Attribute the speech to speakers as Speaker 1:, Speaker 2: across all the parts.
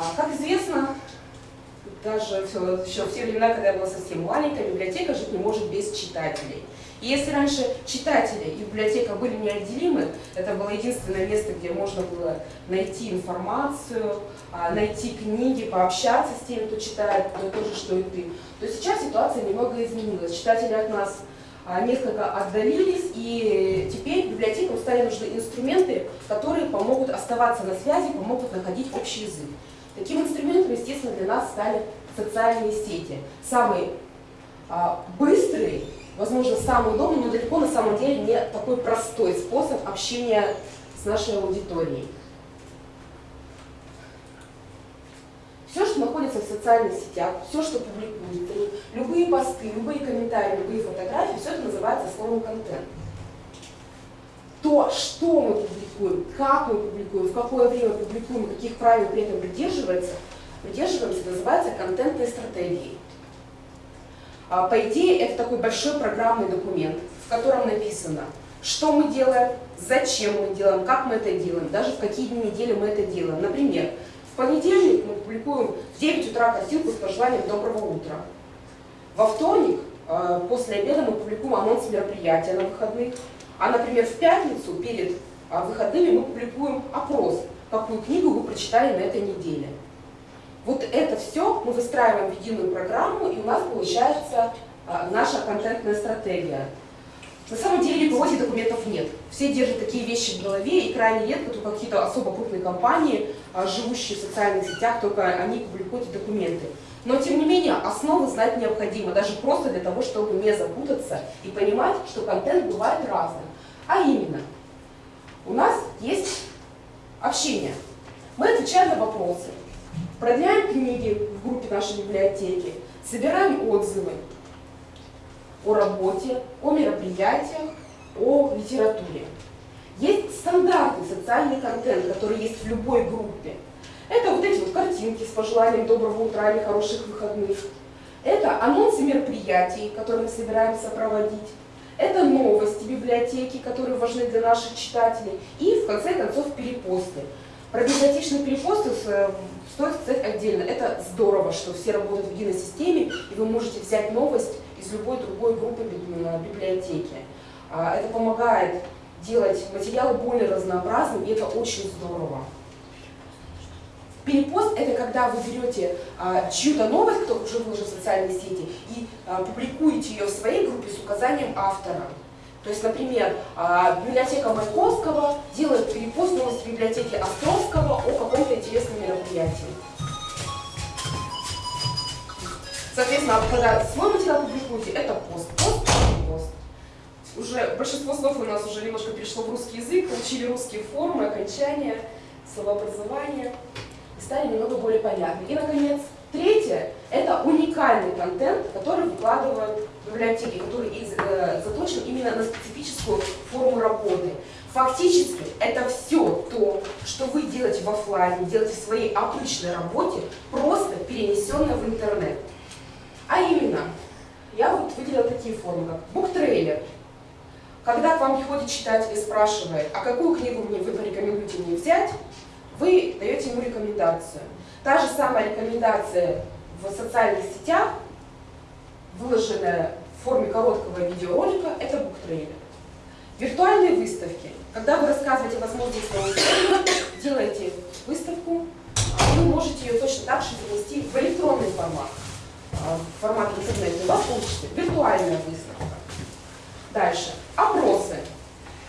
Speaker 1: А, как известно, даже еще в те времена, когда я была совсем маленькая, библиотека жить не может без читателей. И если раньше читатели и библиотека были неотделимы, это было единственное место, где можно было найти информацию, а, найти книги, пообщаться с теми, кто читает то же, что и ты, то сейчас ситуация немного изменилась. Читатели от нас а, несколько отдалились, и теперь библиотекам стали нужны инструменты, которые помогут оставаться на связи, помогут находить общий язык. Таким инструментом, естественно, для нас стали социальные сети. Самый а, быстрый возможно, самый удобный, но далеко на самом деле не такой простой способ общения с нашей аудиторией. Все, что находится в социальных сетях, все, что публикуют, любые посты, любые комментарии, любые фотографии, все это называется словом контент. То, что мы публикуем, как мы публикуем, в какое время публикуем, каких правил при этом придерживается, придерживаемся, называется контентной стратегией. А, по идее, это такой большой программный документ, в котором написано, что мы делаем, зачем мы делаем, как мы это делаем, даже в какие дни недели мы это делаем. Например, в понедельник мы публикуем в 9 утра картинку с пожеланием «Доброго утра». Во вторник а, после обеда мы публикуем анонс мероприятия на выходных. А, например, в пятницу перед а, выходными мы публикуем опрос, какую книгу вы прочитали на этой неделе. Вот это все мы выстраиваем в единую программу, и у нас получается а, наша контентная стратегия. На самом деле никого этих документов нет. Все держат такие вещи в голове, и крайне редко только какие-то особо крупные компании, а, живущие в социальных сетях, только они публикуют документы. Но, тем не менее, основы знать необходимо, даже просто для того, чтобы не запутаться и понимать, что контент бывает разным. А именно, у нас есть общение. Мы отвечаем на вопросы, Продляем книги в группе нашей библиотеки, собираем отзывы о работе, о мероприятиях, о литературе. Есть стандартный социальный контент, который есть в любой группе. Это вот эти вот картинки с пожеланием доброго утра или хороших выходных. Это анонсы мероприятий, которые мы собираемся проводить. Это новости библиотеки, которые важны для наших читателей. И, в конце концов, перепосты. Про библиотечные перепосты э, стоит сказать отдельно. Это здорово, что все работают в единой системе, и вы можете взять новость из любой другой группы библиотеки. А, это помогает делать материалы более разнообразными, и это очень здорово. Перепост – это когда вы берете а, чью-то новость, кто уже выложил в социальные сети, и а, публикуете ее в своей группе с указанием автора. То есть, например, а, библиотека Маяковского делает перепост новости библиотеки Островского о каком-то интересном мероприятии. Соответственно, когда свой материал публикуете, это пост, пост, пост. Уже большинство слов у нас уже немножко перешло в русский язык, учили русские формы, окончания, словообразование стали немного более понятны. И, наконец, третье – это уникальный контент, который выкладывают библиотеки, который э, заточен именно на специфическую форму работы. Фактически это все то, что вы делаете в офлайне, делаете в своей обычной работе, просто перенесенное в интернет. А именно, я вот выделила такие формы, как буктрейлер. Когда к вам приходит читатель и спрашивает, а какую книгу мне вы порекомендуете мне взять, вы даете ему рекомендацию. Та же самая рекомендация в социальных сетях выложенная в форме короткого видеоролика, это буктрейлер. Виртуальные выставки. Когда вы рассказываете возможности своего делаете выставку, вы можете ее точно так же перенести в электронный формат, а, формат интернета. У вас получится виртуальная выставка. Дальше. Опросы.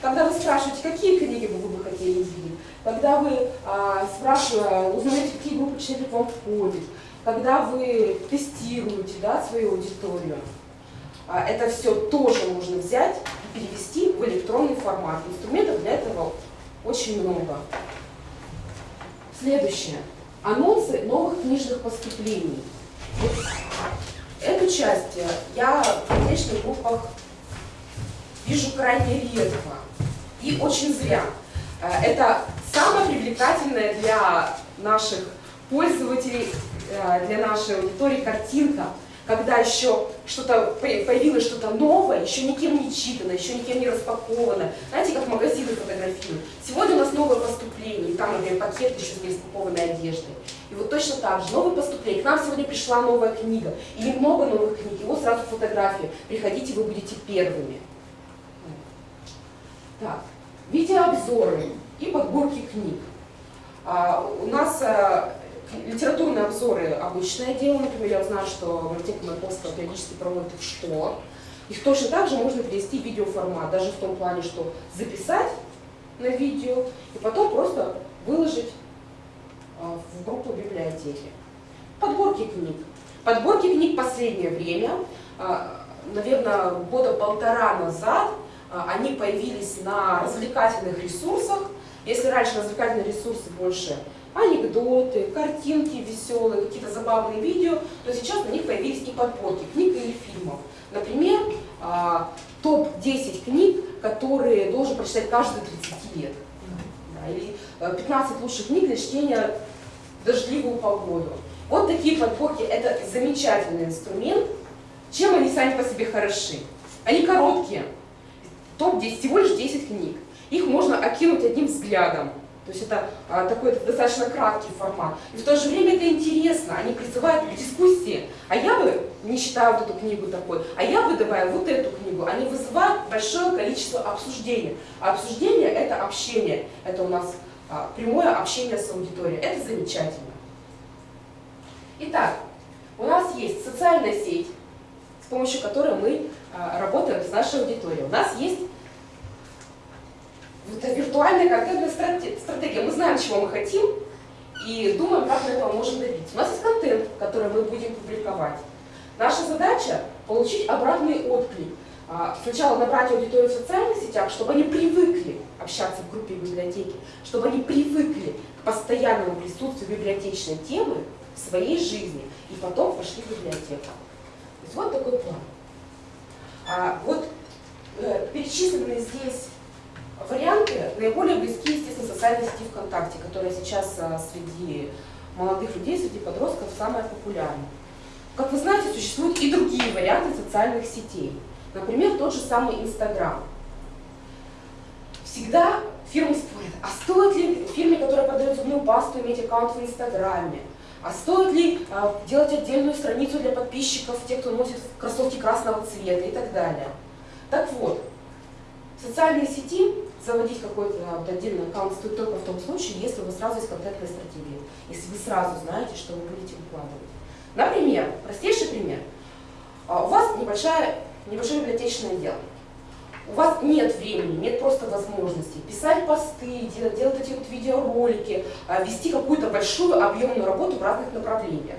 Speaker 1: Когда вы спрашиваете, какие книги вы бы хотели видеть, когда вы а, спрашиваете, узнаете, какие группы читателей к вам входят, когда вы тестируете да, свою аудиторию, а, это все тоже можно взять и перевести в электронный формат. Инструментов для этого очень много. Следующее. Анонсы новых книжных поступлений. Эту часть я в различных группах вижу крайне редко. И очень зря. А, это самое привлекательное для наших пользователей, э, для нашей аудитории картинка, когда еще что-то появилось что-то новое, еще никем не читано, еще никем не распаковано. Знаете, как магазины фотографируют. Сегодня у нас новое поступление, и там, например, пакет еще с распакованной одеждой. И вот точно так же, новое поступление. К нам сегодня пришла новая книга, или много новых книг, вот сразу фотографии. Приходите, вы будете первыми. Так, видеообзоры и подборки книг. А, у нас а, литературные обзоры обычное дело, например, я знаю, что библиотека Маяковского периодически проводит их что. Их точно так же можно перевести в видеоформат, даже в том плане, что записать на видео и потом просто выложить а, в группу библиотеки. Подборки книг. Подборки книг последнее время, а, наверное, года полтора назад, они появились на развлекательных ресурсах. Если раньше развлекательные ресурсы больше анекдоты, картинки веселые, какие-то забавные видео, то сейчас на них появились и подборки книг или фильмов. Например, топ-10 книг, которые должен прочитать каждый 30 лет. или 15 э, лучших книг для чтения в дождливую погоду. Вот такие подборки – это замечательный инструмент. Чем они сами по себе хороши? Они короткие. Топ-10, всего лишь 10 книг. Их можно окинуть одним взглядом. То есть это а, такой достаточно краткий формат. И в то же время это интересно, они призывают к дискуссии. А я бы не считаю вот эту книгу такой, а я бы добавила вот эту книгу. Они вызывают большое количество обсуждений. А обсуждение – это общение. Это у нас а, прямое общение с аудиторией. Это замечательно. Итак, у нас есть социальная сеть, с помощью которой мы а, работаем с нашей аудиторией. У нас есть это виртуальная контентная стратегия. Мы знаем, чего мы хотим, и думаем, как мы этого можем добиться. У нас есть контент, который мы будем публиковать. Наша задача – получить обратный отклик. А, сначала набрать аудиторию в социальных сетях, чтобы они привыкли общаться в группе библиотеки, чтобы они привыкли к постоянному присутствию библиотечной темы в своей жизни, и потом пошли в библиотеку. То есть вот такой план. А, вот э, перечисленные здесь Варианты наиболее близки, естественно, социальной сети ВКонтакте, которая сейчас а, среди молодых людей, среди подростков самая популярная. Как вы знаете, существуют и другие варианты социальных сетей. Например, тот же самый Инстаграм. Всегда фирмы спорят, а стоит ли фирме, которая продает зубную пасту, иметь аккаунт в Инстаграме? А стоит ли а, делать отдельную страницу для подписчиков, тех, кто носит кроссовки красного цвета и так далее? Так вот, социальные сети заводить какой-то вот отдельный аккаунт стоит только в том случае, если вас сразу есть контентная стратегия, если вы сразу знаете, что вы будете выкладывать. Например, простейший пример. А, у вас небольшая, небольшое библиотечное дело. У вас нет времени, нет просто возможности писать посты, делать, делать эти вот видеоролики, а, вести какую-то большую объемную работу в разных направлениях.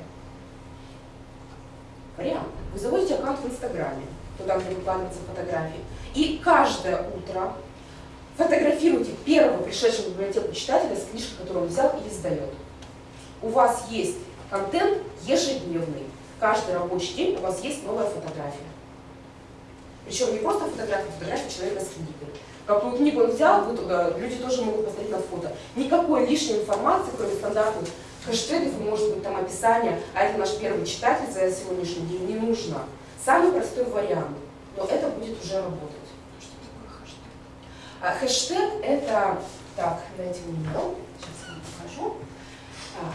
Speaker 1: Вариант. Вы заводите аккаунт в Инстаграме, туда, где выкладываются фотографии, и каждое утро Фотографируйте первого пришедшего в библиотеку читателя с книжкой, которую он взял и издает. У вас есть контент ежедневный. Каждый рабочий день у вас есть новая фотография. Причем не просто фотография, а фотография человека с книгой. Какую книгу он взял, вы туда, люди тоже могут посмотреть на фото. Никакой лишней информации, кроме стандартных хэштегов, может быть там описание, а это наш первый читатель за сегодняшний день, не нужно. Самый простой вариант, но это будет уже работать. А хэштег это, так, дайте мне мел, сейчас вам покажу. А,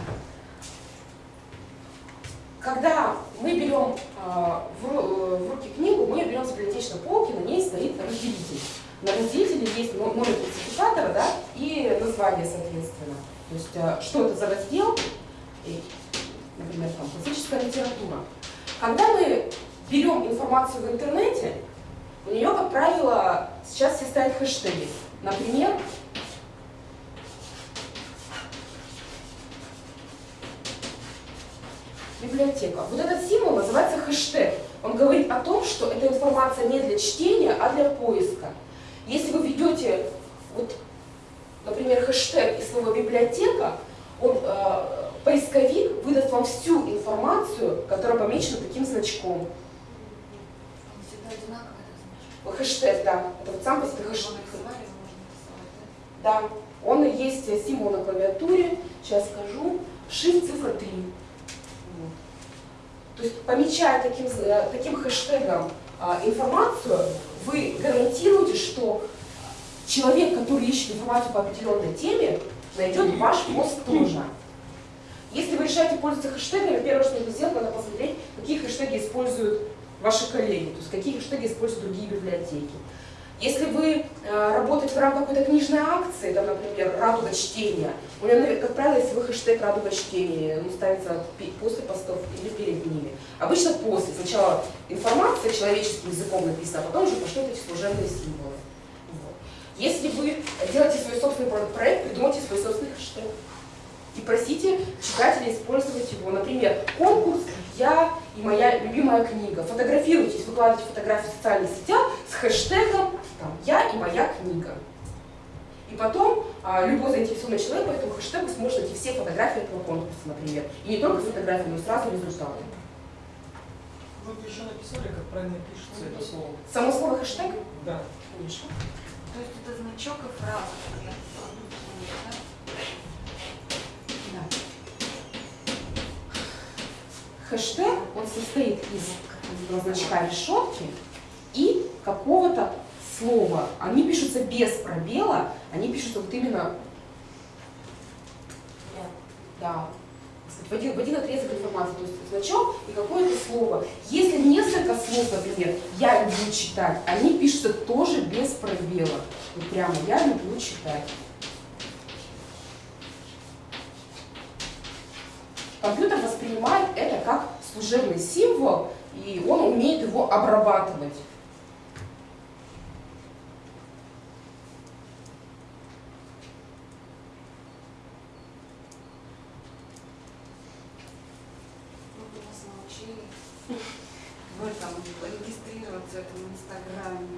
Speaker 1: когда мы берем а, в, в руки книгу, мы берем с библиотечной полки, на ней стоит разделитель. На разделителе есть номер классификатора да, и название, соответственно. То есть, а, что это за раздел, например, там, классическая литература. Когда мы берем информацию в интернете, у нее, как правило, сейчас все ставят хэштеги. Например, библиотека. Вот этот символ называется хэштег. Он говорит о том, что эта информация не для чтения, а для поиска. Если вы введете, вот, например, хэштег и слово библиотека, он, э, поисковик выдаст вам всю информацию, которая помечена таким значком хэштег, да. Это вот сам по себе хэштег. Да, он и есть символ на клавиатуре. Сейчас скажу. Shift цифра 3. Вот. То есть помечая таким, э, таким хэштегом а, информацию, вы гарантируете, что человек, который ищет информацию по определенной теме, найдет ваш пост тоже. Если вы решаете пользоваться хэштегами, первое, что нужно сделать, надо посмотреть, какие хэштеги используют ваши коллеги, то есть какие хэштеги используют другие библиотеки. Если вы э, работаете в рамках какой-то книжной акции, там, например, «Радуга чтения», у меня, как правило, если вы хэштег «Радуга чтения», он ставится после постов или перед ними. Обычно после. Сначала информация человеческим языком написана, а потом уже пошлют эти служебные символы. Вот. Если вы делаете свой собственный проект, придумайте свой собственный хэштег и просите читателей использовать его. Например, конкурс «Я и моя любимая книга». Фотографируйтесь, выкладывайте фотографии в социальных сетях с хэштегом там, «Я и моя книга». И потом а, любой заинтересованный человек по этому хэштегу сможет найти все фотографии этого конкурса, например. И не только фотографии, но и сразу результаты.
Speaker 2: Вы бы еще написали, как правильно пишется это слово.
Speaker 1: Само слово хэштег?
Speaker 2: Да.
Speaker 1: Конечно.
Speaker 3: То есть это значок и фраза.
Speaker 1: Хэштег, он состоит из значка решетки и какого-то слова. Они пишутся без пробела, они пишутся вот именно да, в один, в один отрезок информации, то есть значок и какое-то слово. Если несколько слов, например, я люблю читать, они пишутся тоже без пробела. Вот прямо я люблю читать. Компьютер воспринимает это служебный символ, и он умеет его обрабатывать.
Speaker 3: в этом регистрироваться в этом инстаграме.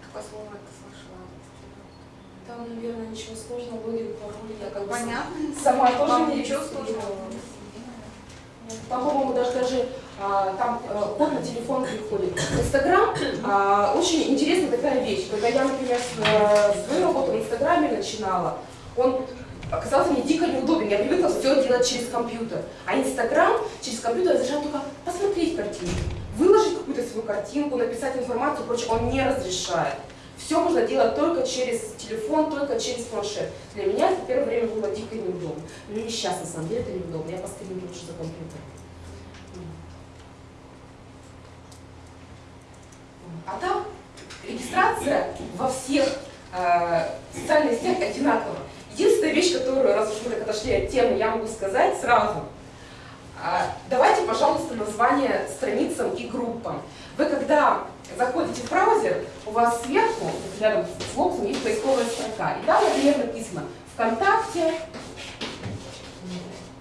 Speaker 3: Какое слово это слышала?
Speaker 1: Там, наверное, ничего сложного, логин, пароль, я как бы
Speaker 3: Понятно?
Speaker 1: сама тоже
Speaker 3: Вам
Speaker 1: не
Speaker 3: ничего
Speaker 1: регистрировала.
Speaker 3: сложного?
Speaker 1: Там, по-моему, даже, даже а, там а, код на телефон приходит. Инстаграм а, очень интересная такая вещь. Когда я, например, с, свою работу в Инстаграме начинала, он оказался мне дико неудобен. Я привыкла все делать через компьютер. А Инстаграм через компьютер разрешает только посмотреть картинку, выложить какую-то свою картинку, написать информацию, прочее. Он не разрешает. Все можно делать только через телефон, только через планшет. Для меня это первое время было дико неудобно. Но не сейчас, на самом деле, это неудобно. Я постоянно лучше за компьютер. А там регистрация во всех э, социальных сетях одинакова. Единственная вещь, которую, раз уж мы так отошли от темы, я могу сказать сразу. Э, давайте, пожалуйста, название страницам и группам. Вы когда заходите в браузер, у вас сверху, рядом с боксом, есть поисковая строка. И там, например, написано ВКонтакте,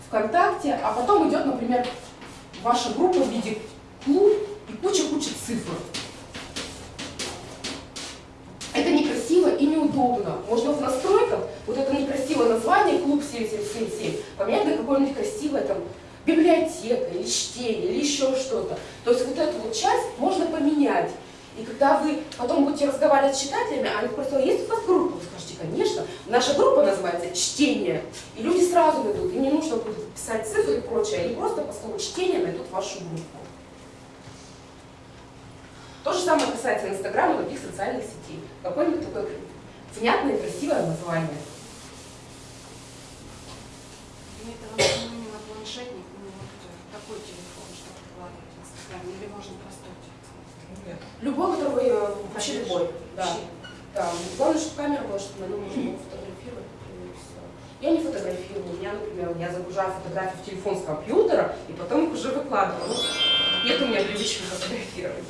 Speaker 1: ВКонтакте, а потом идет, например, ваша группа в виде клуб и куча-куча цифр. Это неудобно. Можно в настройках вот это некрасивое название клуб 7777 поменять на какое-нибудь красивое там библиотека или чтение или еще что-то. То есть вот эту вот часть можно поменять. И когда вы потом будете разговаривать с читателями, они просто, есть у вас группа? Вы скажете, конечно. Наша группа называется «Чтение». И люди сразу найдут. Им не нужно будет писать цифры и прочее. Они просто по слову «чтение» найдут вашу группу. То же самое касается Инстаграма и других социальных сетей. Какое-нибудь такое внятное и красивое название.
Speaker 3: Это на планшетник, ну вот такой телефон, чтобы выкладывать в Инстаграме, или можно простой телефон?
Speaker 2: Нет.
Speaker 1: Любой, который вы, э, вообще любой. Да.
Speaker 3: Вообще.
Speaker 1: Да. Главное, чтобы камера была, чтобы на нем можно было фотографировать. Я не фотографирую. У меня, например, я загружаю фотографии в телефон с компьютера и потом их уже выкладываю. Ну, Нет у меня привычки фотографировать.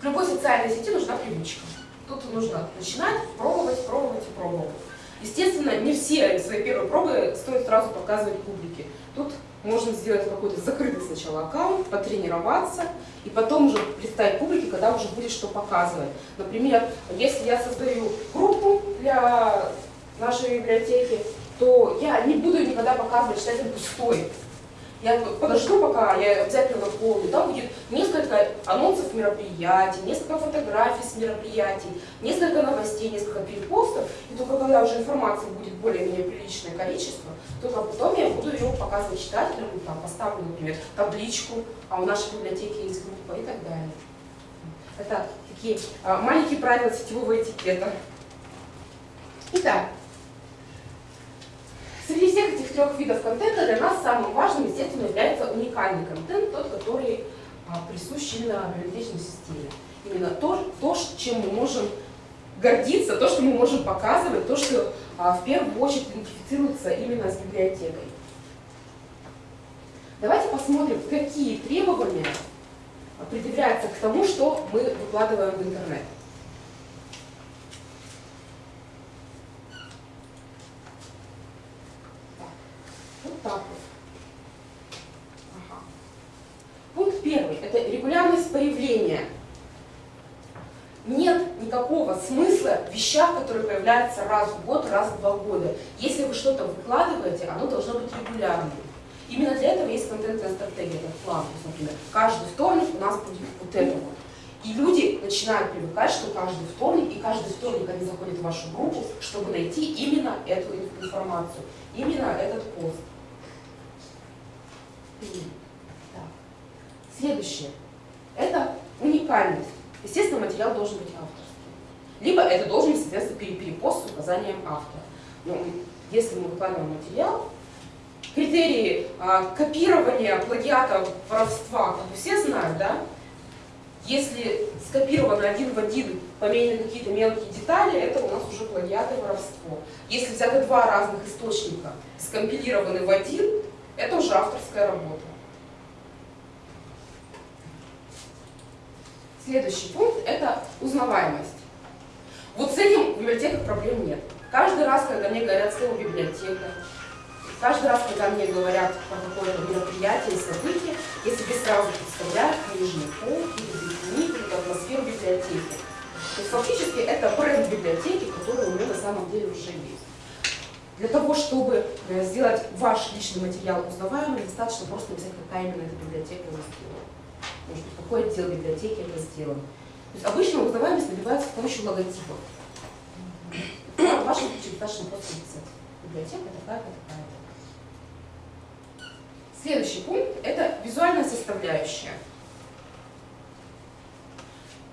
Speaker 1: В любой социальной сети нужна привычка. Тут нужно начинать, пробовать, пробовать и пробовать. Естественно, не все свои первые пробы стоит сразу показывать публике. Тут можно сделать какой-то закрытый сначала аккаунт, потренироваться, и потом уже представить публике, когда уже будет что показывать. Например, если я создаю группу для нашей библиотеки, то я не буду никогда показывать читатель пустой. Я подожду, пока я обязательно наполню. Там будет несколько анонсов мероприятий, несколько фотографий с мероприятий, несколько новостей, несколько перепостов. И только когда уже информации будет более-менее приличное количество, только потом я буду ее показывать читателям, там, поставлю, например, табличку, а у нашей библиотеки есть группа и так далее. Это такие а, маленькие правила сетевого этикета. Итак, Среди всех этих трех видов контента для нас самым важным, естественно, является уникальный контент, тот, который а, присущ именно библиотечной системе. Именно то, то, чем мы можем гордиться, то, что мы можем показывать, то, что а, в первую очередь идентифицируется именно с библиотекой. Давайте посмотрим, какие требования предъявляются к тому, что мы выкладываем в интернет. Вот так вот. Ага. Пункт первый – это регулярность появления. Нет никакого смысла в вещах, которые появляются раз в год, раз в два года. Если вы что-то выкладываете, оно должно быть регулярным. Именно для этого есть контентная стратегия, этот план. Например, каждый вторник у нас будет вот это вот. И люди начинают привыкать, что каждый вторник, и каждый вторник они заходят в вашу группу, чтобы найти именно эту информацию, именно этот пост. Следующее. Это уникальность. Естественно, материал должен быть авторским. Либо это должен быть, соответственно, перепост с указанием автора. Но ну, если мы выкладываем материал, критерии а, копирования, плагиата, воровства, как бы все знают, да? Если скопировано один в один, поменены какие-то мелкие детали, это у нас уже плагиат воровство. Если взяты два разных источника, скомпилированы в один, это уже авторская работа. Следующий пункт – это узнаваемость. Вот с этим в библиотеках проблем нет. Каждый раз, когда мне говорят слово «библиотека», каждый раз, когда мне говорят про какое-то мероприятие, событие, я себе сразу представляю книжный пол или дневник, или атмосферу библиотеки. То есть фактически это бренд библиотеки, который у меня на самом деле уже есть. Для того, чтобы э, сделать ваш личный материал узнаваемым, достаточно просто написать, какая именно эта библиотека его сделала. Может быть, какой отдел библиотеки это сделан. То есть обычно узнаваемость набивается с помощью логотипа. В вашем случае достаточно просто написать. Библиотека такая-то, такая-то. Следующий пункт – это визуальная составляющая.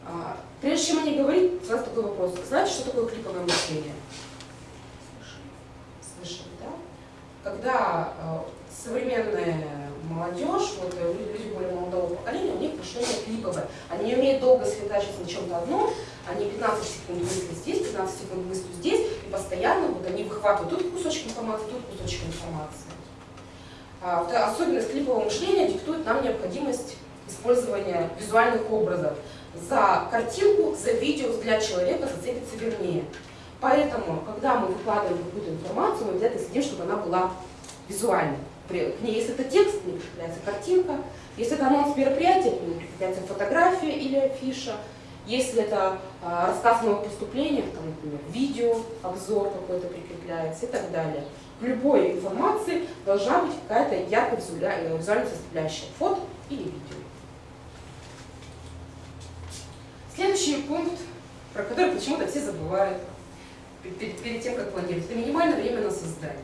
Speaker 1: А, прежде чем о ней говорить, сразу такой вопрос. Знаете, что такое клиповое мышление? когда э, современная молодежь, вот э, люди более молодого поколения, у них мышление клиповое. Они не умеют долго сосредотачиваться на чем-то одном, они 15 секунд мысли здесь, 15 секунд мысли здесь, и постоянно вот они выхватывают тут кусочек информации, тут кусочек информации. А, особенность клипового мышления диктует нам необходимость использования визуальных образов. За картинку, за видео взгляд человека зацепится вернее. Поэтому, когда мы выкладываем какую-то информацию, мы обязательно следим, чтобы она была визуальной. К ней, если это текст, к прикрепляется картинка. Если это анонс мероприятия, к прикрепляется фотография или афиша. Если это а, рассказ о поступлениях, там, например, видео, обзор какой-то прикрепляется и так далее. В любой информации должна быть какая-то яркая визуальная составляющая, фото или видео. Следующий пункт, про который почему-то все забывают перед, перед тем, как планировать. Это минимальное время на создание.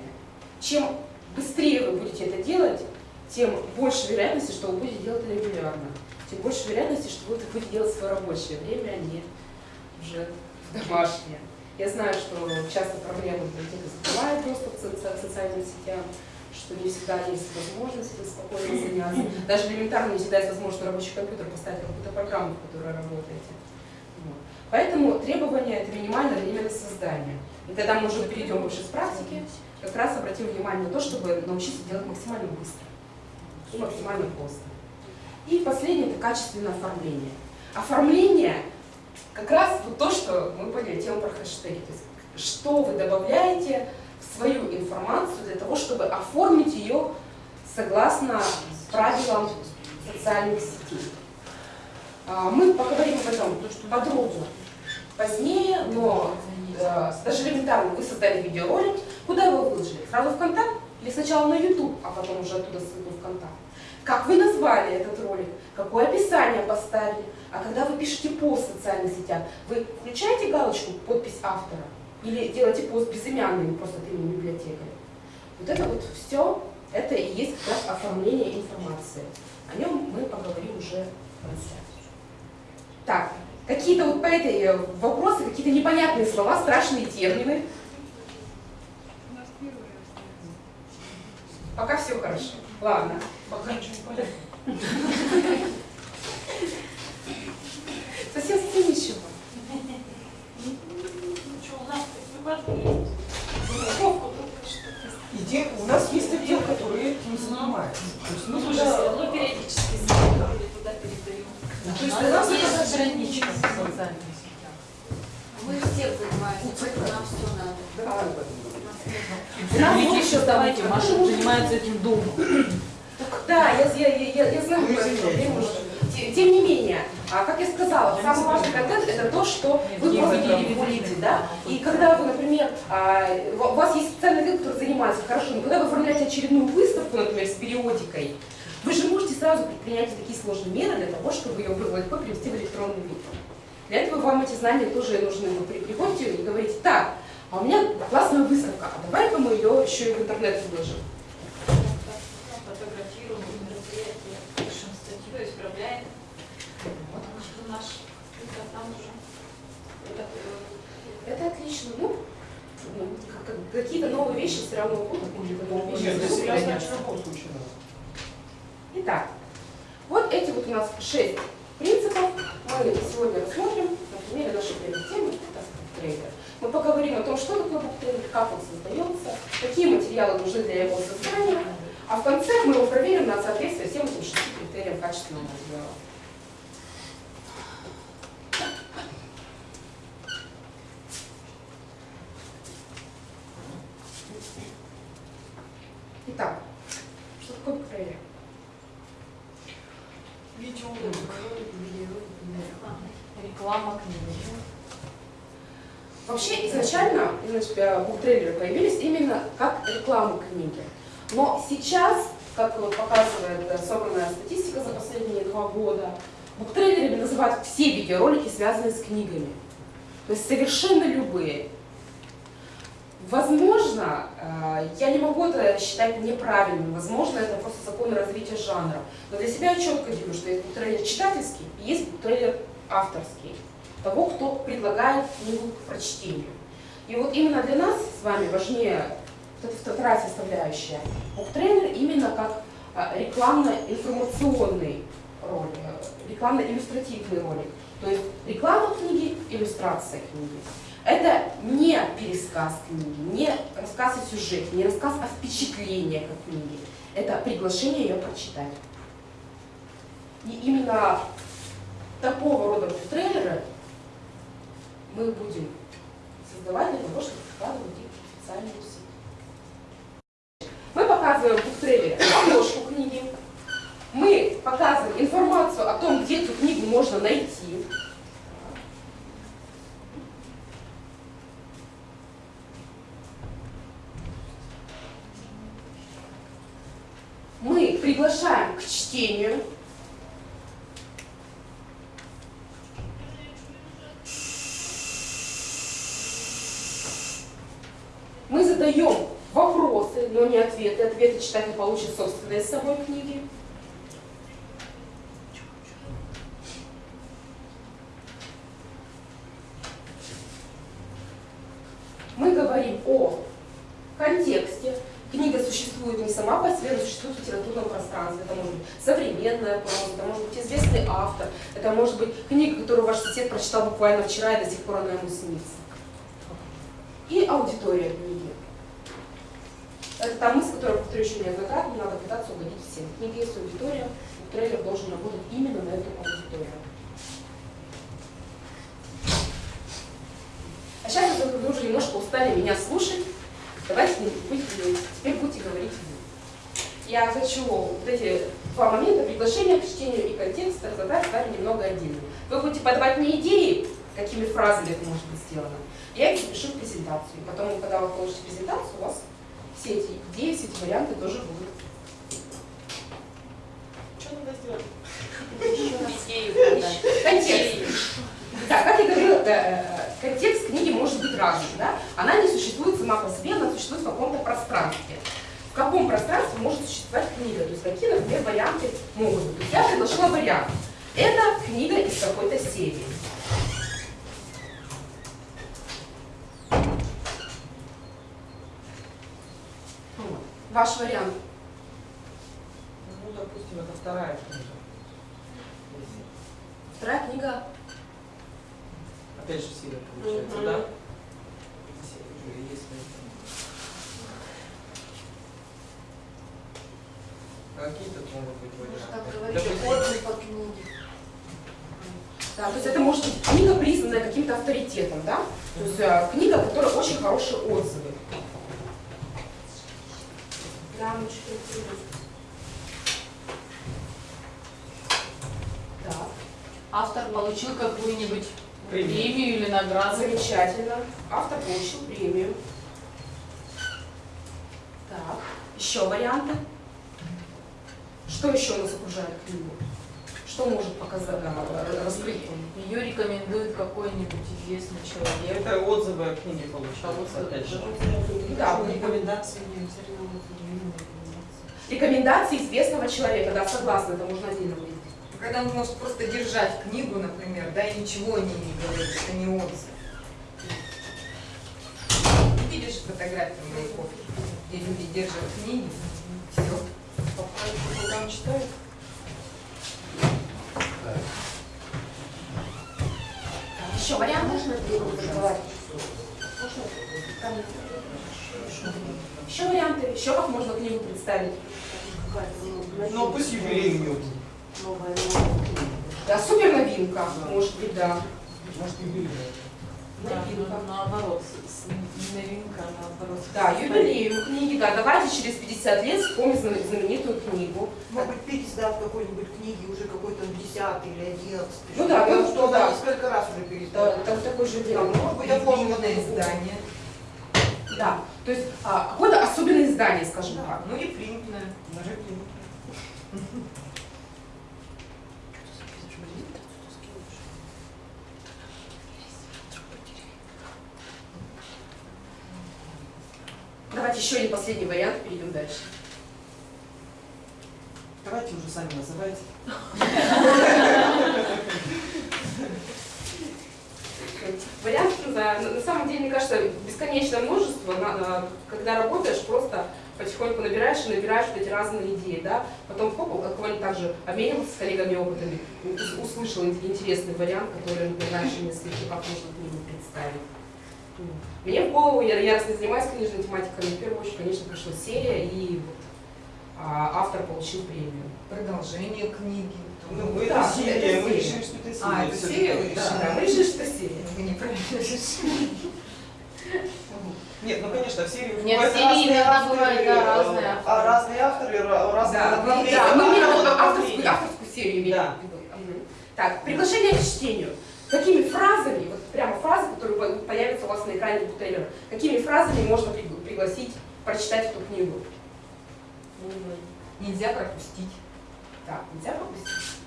Speaker 1: Чем быстрее вы будете это делать, тем больше вероятности, что вы будете делать это регулярно. Тем больше вероятности, что вы будете делать в свое рабочее время, а не уже домашнее. Я знаю, что часто проблемы закрывает доступ к социальным сетям, что не всегда есть возможность спокойно заняться. Даже элементарно не всегда есть возможность на рабочий компьютер поставить какую-то программу, в которой работаете. Поэтому требование это минимальное время создания. И тогда мы уже перейдем больше с практики, как раз обратим внимание на то, чтобы научиться делать максимально быстро и максимально просто. И последнее это качественное оформление. Оформление как раз вот то, что мы поняли, тему про хэштеги. То есть, что вы добавляете в свою информацию для того, чтобы оформить ее согласно правилам социальных сетей. А, мы поговорим об этом подробно позднее, но э, даже элементарно вы создали видеоролик, куда вы выложили? Сразу в контакт Или сначала на YouTube, а потом уже оттуда ссылку в контакт. Как вы назвали этот ролик, какое описание поставили, а когда вы пишете пост в социальных сетях, вы включаете галочку «Подпись автора» или делаете пост безымянный, просто от имени библиотекаря. Вот это вот все, это и есть как раз оформление информации. О нем мы поговорим уже в трансляции. Так, какие-то вот по этой э, вопросы, какие-то непонятные слова, страшные термины. Пока все хорошо. Ладно.
Speaker 2: Пока ничего не понятно.
Speaker 1: Совсем совсем ничего.
Speaker 3: Ну что, у нас выводы есть. Упаковку только что.
Speaker 2: Иде- у нас есть отдел, который этим занимается. То есть мы
Speaker 3: Мы
Speaker 2: туда-
Speaker 3: уже все равно периодически смотрим, туда передаем.
Speaker 2: То есть у
Speaker 4: Надо
Speaker 2: нас
Speaker 4: есть
Speaker 2: это-
Speaker 4: страничка в социальных сетях.
Speaker 3: Мы всех занимаемся, поэтому нам все надо.
Speaker 1: А,
Speaker 3: У нас
Speaker 1: У нас
Speaker 4: Видите,
Speaker 1: еще
Speaker 4: что давайте,
Speaker 1: давайте,
Speaker 4: Маша
Speaker 1: Маша
Speaker 4: занимается этим дома.
Speaker 1: Да, я, я, я, я знаю
Speaker 2: Ну,
Speaker 1: про эту
Speaker 2: извиняйте.
Speaker 1: проблему. Те- Тем не менее, а, как я сказала, самый важный контент это то, что вы
Speaker 4: Нет,
Speaker 1: просто
Speaker 4: это-
Speaker 1: переводите, да? И когда вы, например, а, у вас есть специальный отдел, который занимается хорошо, но когда вы оформляете очередную выставку, например, с периодикой, вы же можете сразу предпринять такие сложные меры для того, чтобы ее было легко перевести в электронный вид. Для этого вам эти знания тоже нужны. Вы при- приходите и говорите, так, а у меня классная выставка, а давай-ка мы ее еще и в интернет выложим.
Speaker 3: исправляем. Спикер там уже
Speaker 1: отлично. Ну, ну, как- как- какие-то новые вещи все равно будут, какие-то новые вещи.
Speaker 2: Нет, в любом случае надо.
Speaker 1: Итак, вот эти вот у нас шесть принципов мы сегодня рассмотрим на примере нашей первой темы буктрейлер. Мы поговорим о том, что такое буктрейлер, как он создается, какие материалы нужны для его создания, а в конце мы его проверим на соответствие всем этим шести критериям качественного материала. Итак, что такое буктрейлер?
Speaker 2: Видеоролик.
Speaker 4: Реклама книги.
Speaker 1: Вообще изначально значит, буктрейлеры появились именно как реклама книги. Но сейчас, как вот показывает э, собранная статистика за последние два года, буктрейлерами называют все видеоролики, связанные с книгами. То есть совершенно любые. Возможно, э, я не могу это считать неправильным, возможно, это просто законы развития жанра. Но для себя я четко делю, что есть буктрейлер читательский и есть буктрейлер авторский того, кто предлагает книгу к прочтению. И вот именно для нас с вами важнее эта вторая составляющая. Буктрейлер именно как а, рекламно-информационный ролик, э, рекламно-иллюстративный ролик. То есть реклама книги, иллюстрация книги. Это не пересказ книги, не рассказ о сюжете, не рассказ о впечатлениях от книги. Это приглашение ее прочитать. И именно такого рода трейлеры мы будем создавать для того, чтобы вкладывать их в социальную сеть. Мы показываем в трейлере обложку книги, мы показываем информацию о том, где эту книгу можно найти. Мы приглашаем к чтению. Мы задаем вопросы, но не ответы. Ответы читатель получит собственные с собой книги. Мы говорим о контексте. Книга существует не сама по себе, но существует в литературном пространстве. Это может быть современная проза, это может быть известный автор, это может быть книга, которую ваш сосед прочитал буквально вчера и до сих пор она ему снится. И аудитория книги. Это та мысль, которую я повторю еще неоднократно, надо пытаться угодить всем. В книге есть аудитория, и трейлер должен работать именно на эту аудиторию. А сейчас вы уже немножко устали меня слушать. Давайте будете, теперь будете говорить вы. Я хочу вот эти два момента, приглашение к чтению и контекст, разобрать с вами немного отдельно. Вы будете подавать мне идеи, какими фразами это может быть сделано. Я их запишу в презентацию. И потом, когда вы получите презентацию, у вас все эти 10 варианты тоже будут.
Speaker 5: Что надо сделать?
Speaker 1: Контекст. Да, как я говорила, контекст книги может быть разным. Да? Она не существует сама по себе, она существует в каком-то пространстве. В каком пространстве может существовать книга? То есть какие, например, варианты могут быть? То есть я предложила вариант. Это книга из какой-то серии. Ваш вариант.
Speaker 5: Ну, допустим, это вторая книга.
Speaker 1: Вторая книга.
Speaker 5: Опять же серия получается, да? Какие тут могут быть
Speaker 4: Может
Speaker 5: варианты?
Speaker 4: так говорить,
Speaker 5: Допустим,
Speaker 4: отзыв о книге.
Speaker 1: Да, то есть это может быть книга, признанная каким-то авторитетом, да? То есть э, книга, у которой очень хорошие отзывы. Да, мы что-то Да,
Speaker 4: Автор получил какую-нибудь
Speaker 5: Премию.
Speaker 4: премию или награду.
Speaker 1: замечательно. Автор получил премию. Так, еще варианты. Что еще у нас окружает книгу? Что может показать, э, раскрыть?
Speaker 4: Ее рекомендует какой-нибудь известный человек.
Speaker 5: Это отзывы о книге получаются,
Speaker 4: Отзывы.
Speaker 5: опять же.
Speaker 1: Да,
Speaker 6: рекомендации. рекомендации
Speaker 1: известного человека, да, согласна, это можно отдельно выделить.
Speaker 6: Когда он может просто держать книгу, например, да, и ничего о ней не говорит, это не отзыв. Видишь фотографию Маяковки, где люди держат книги, все.
Speaker 5: Там читают?
Speaker 1: Еще вариант можно задавать? Еще варианты, еще как можно книгу представить?
Speaker 5: Ну, пусть
Speaker 1: Да, супер новинка, может быть, да.
Speaker 5: Может.
Speaker 4: Да,
Speaker 1: Новинка.
Speaker 4: ну, наоборот, с- не новинка, наоборот.
Speaker 1: Да, юбилею книги, да, давайте через 50 лет вспомним знамен- знаменитую книгу.
Speaker 7: Может быть, пересдав какой-нибудь книги уже какой-то 10 или 11.
Speaker 1: Ну да,
Speaker 7: ну,
Speaker 1: ну,
Speaker 7: что
Speaker 1: да.
Speaker 7: да. несколько раз уже
Speaker 1: Да,
Speaker 7: пересдали.
Speaker 1: так, такой же
Speaker 7: Да,
Speaker 1: дело.
Speaker 7: может быть,
Speaker 6: Оформленное издание.
Speaker 1: Да, то есть а, какое-то особенное издание, скажем так.
Speaker 6: Ну и принтное.
Speaker 5: Даже книгу.
Speaker 1: Давайте еще один последний вариант, перейдем дальше.
Speaker 5: Давайте уже сами называйте.
Speaker 1: Вариантов, да, на на самом деле, мне кажется, бесконечное множество, на- когда работаешь, просто потихоньку набираешь и набираешь вот эти разные идеи, да, потом хоп, буквально так же обменивался с коллегами опытами, ус- услышал ин- интересный вариант, который, например, раньше не слышал, как можно книгу представить. Мне в голову, я яростно занимаюсь книжной тематикой, в первую очередь, конечно, пришла серия, и вот, а, автор получил премию.
Speaker 6: Продолжение книги.
Speaker 5: Ну,
Speaker 1: Да,
Speaker 5: это
Speaker 1: это
Speaker 5: серия, мы
Speaker 1: серия.
Speaker 5: решили, что это серия.
Speaker 6: А, это серия вы
Speaker 5: Да.
Speaker 6: решили?
Speaker 1: Да, мы решили, что серия.
Speaker 6: Вы неправильно решили.
Speaker 5: Нет, ну конечно, в серии
Speaker 4: Нет,
Speaker 5: бывают
Speaker 4: серии
Speaker 5: разные
Speaker 4: иногда
Speaker 5: авторы,
Speaker 4: бывают, да, разные
Speaker 5: а
Speaker 4: авторы.
Speaker 5: разные авторы, ра- разные
Speaker 6: Да,
Speaker 5: направления.
Speaker 1: Да, мы именно авторскую, авторскую серию имеем
Speaker 5: Да.
Speaker 1: в виду. Так, приглашение к чтению. Какими фразами, вот прямо фразы, которые по- появятся у вас на экране буктрейлера, какими фразами можно пригла- пригласить прочитать эту книгу?
Speaker 6: Нельзя пропустить.
Speaker 1: Так, нельзя пропустить.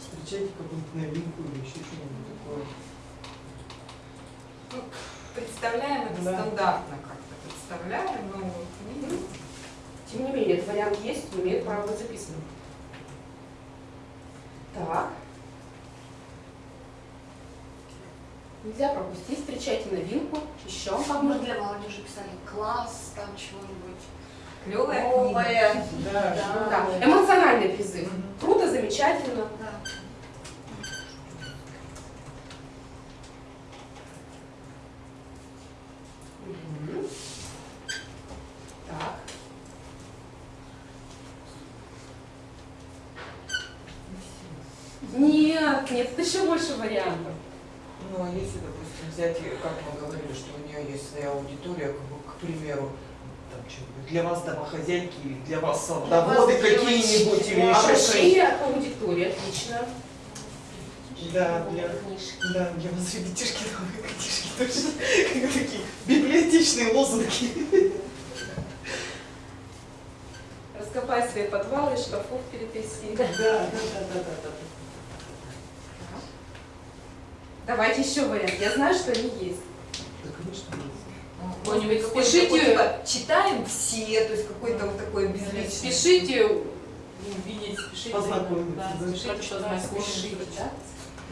Speaker 5: Встречайте какую-нибудь новинку или еще что-нибудь такое.
Speaker 6: Ну, представляем это
Speaker 5: Да.
Speaker 6: стандартно как-то. Представляем, но книги.
Speaker 1: Тем не менее, этот вариант есть, имеет право быть записанным. Так. Нельзя пропустить, встречайте новинку. Еще как
Speaker 3: Мы
Speaker 1: можно?
Speaker 3: для молодежи писали класс, там чего-нибудь.
Speaker 6: Клевая книга.
Speaker 3: Новое.
Speaker 5: Да,
Speaker 1: Ну Да, эмоциональный призыв.
Speaker 5: Мгм.
Speaker 1: Круто, замечательно.
Speaker 3: Да.
Speaker 1: Мгм. Так. Нет, нет, это еще больше вариантов.
Speaker 8: Ну, а если, допустим, взять, и, как мы говорили, что у нее есть своя аудитория, как бы, к примеру, там, что-нибудь, для вас домохозяйки или для вас садоводы какие-нибудь или еще что-нибудь.
Speaker 1: Обращение к аудитории, отлично.
Speaker 9: Да, для,
Speaker 1: книжки.
Speaker 9: да, для вас ребятишки книжки точно. Как такие библиотечные лозунги.
Speaker 1: Раскопай свои подвалы, шкафов перетряси.
Speaker 9: Да, да, да, да, да, да.
Speaker 1: Давайте еще вариант. Я знаю, что они есть.
Speaker 9: Да, конечно, есть.
Speaker 4: Какой-нибудь
Speaker 6: Какой-то
Speaker 4: спешите.
Speaker 6: типа, читаем все, то есть какой-то вот такой безличный.
Speaker 4: Спешите увидеть, спешите.
Speaker 9: Познакомиться,
Speaker 4: Да,
Speaker 9: да.
Speaker 4: спешите
Speaker 1: да?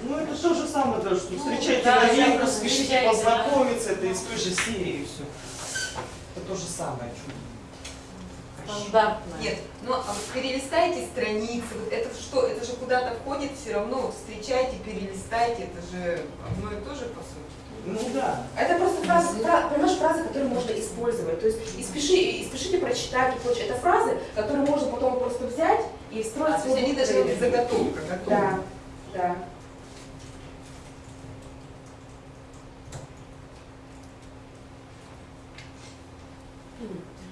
Speaker 9: Ну, это то же самое, да, что встречайте
Speaker 4: да,
Speaker 9: новинку, спешите познакомиться, это из той же серии все. Это то же самое. чё.
Speaker 4: Стандартная.
Speaker 6: Нет, ну а вот перелистайте страницы, вот это что, это же куда-то входит все равно, встречайте, перелистайте, это же одно и то же по сути.
Speaker 9: Ну да.
Speaker 1: Это просто фразы, фра- понимаешь, фразы, которые можно использовать. То есть и, спеши, и спешите прочитать и прочее. Это фразы, которые можно потом просто взять и встроить
Speaker 6: А,
Speaker 1: в
Speaker 6: то есть они даже вот заготовка готова.
Speaker 1: Да, да.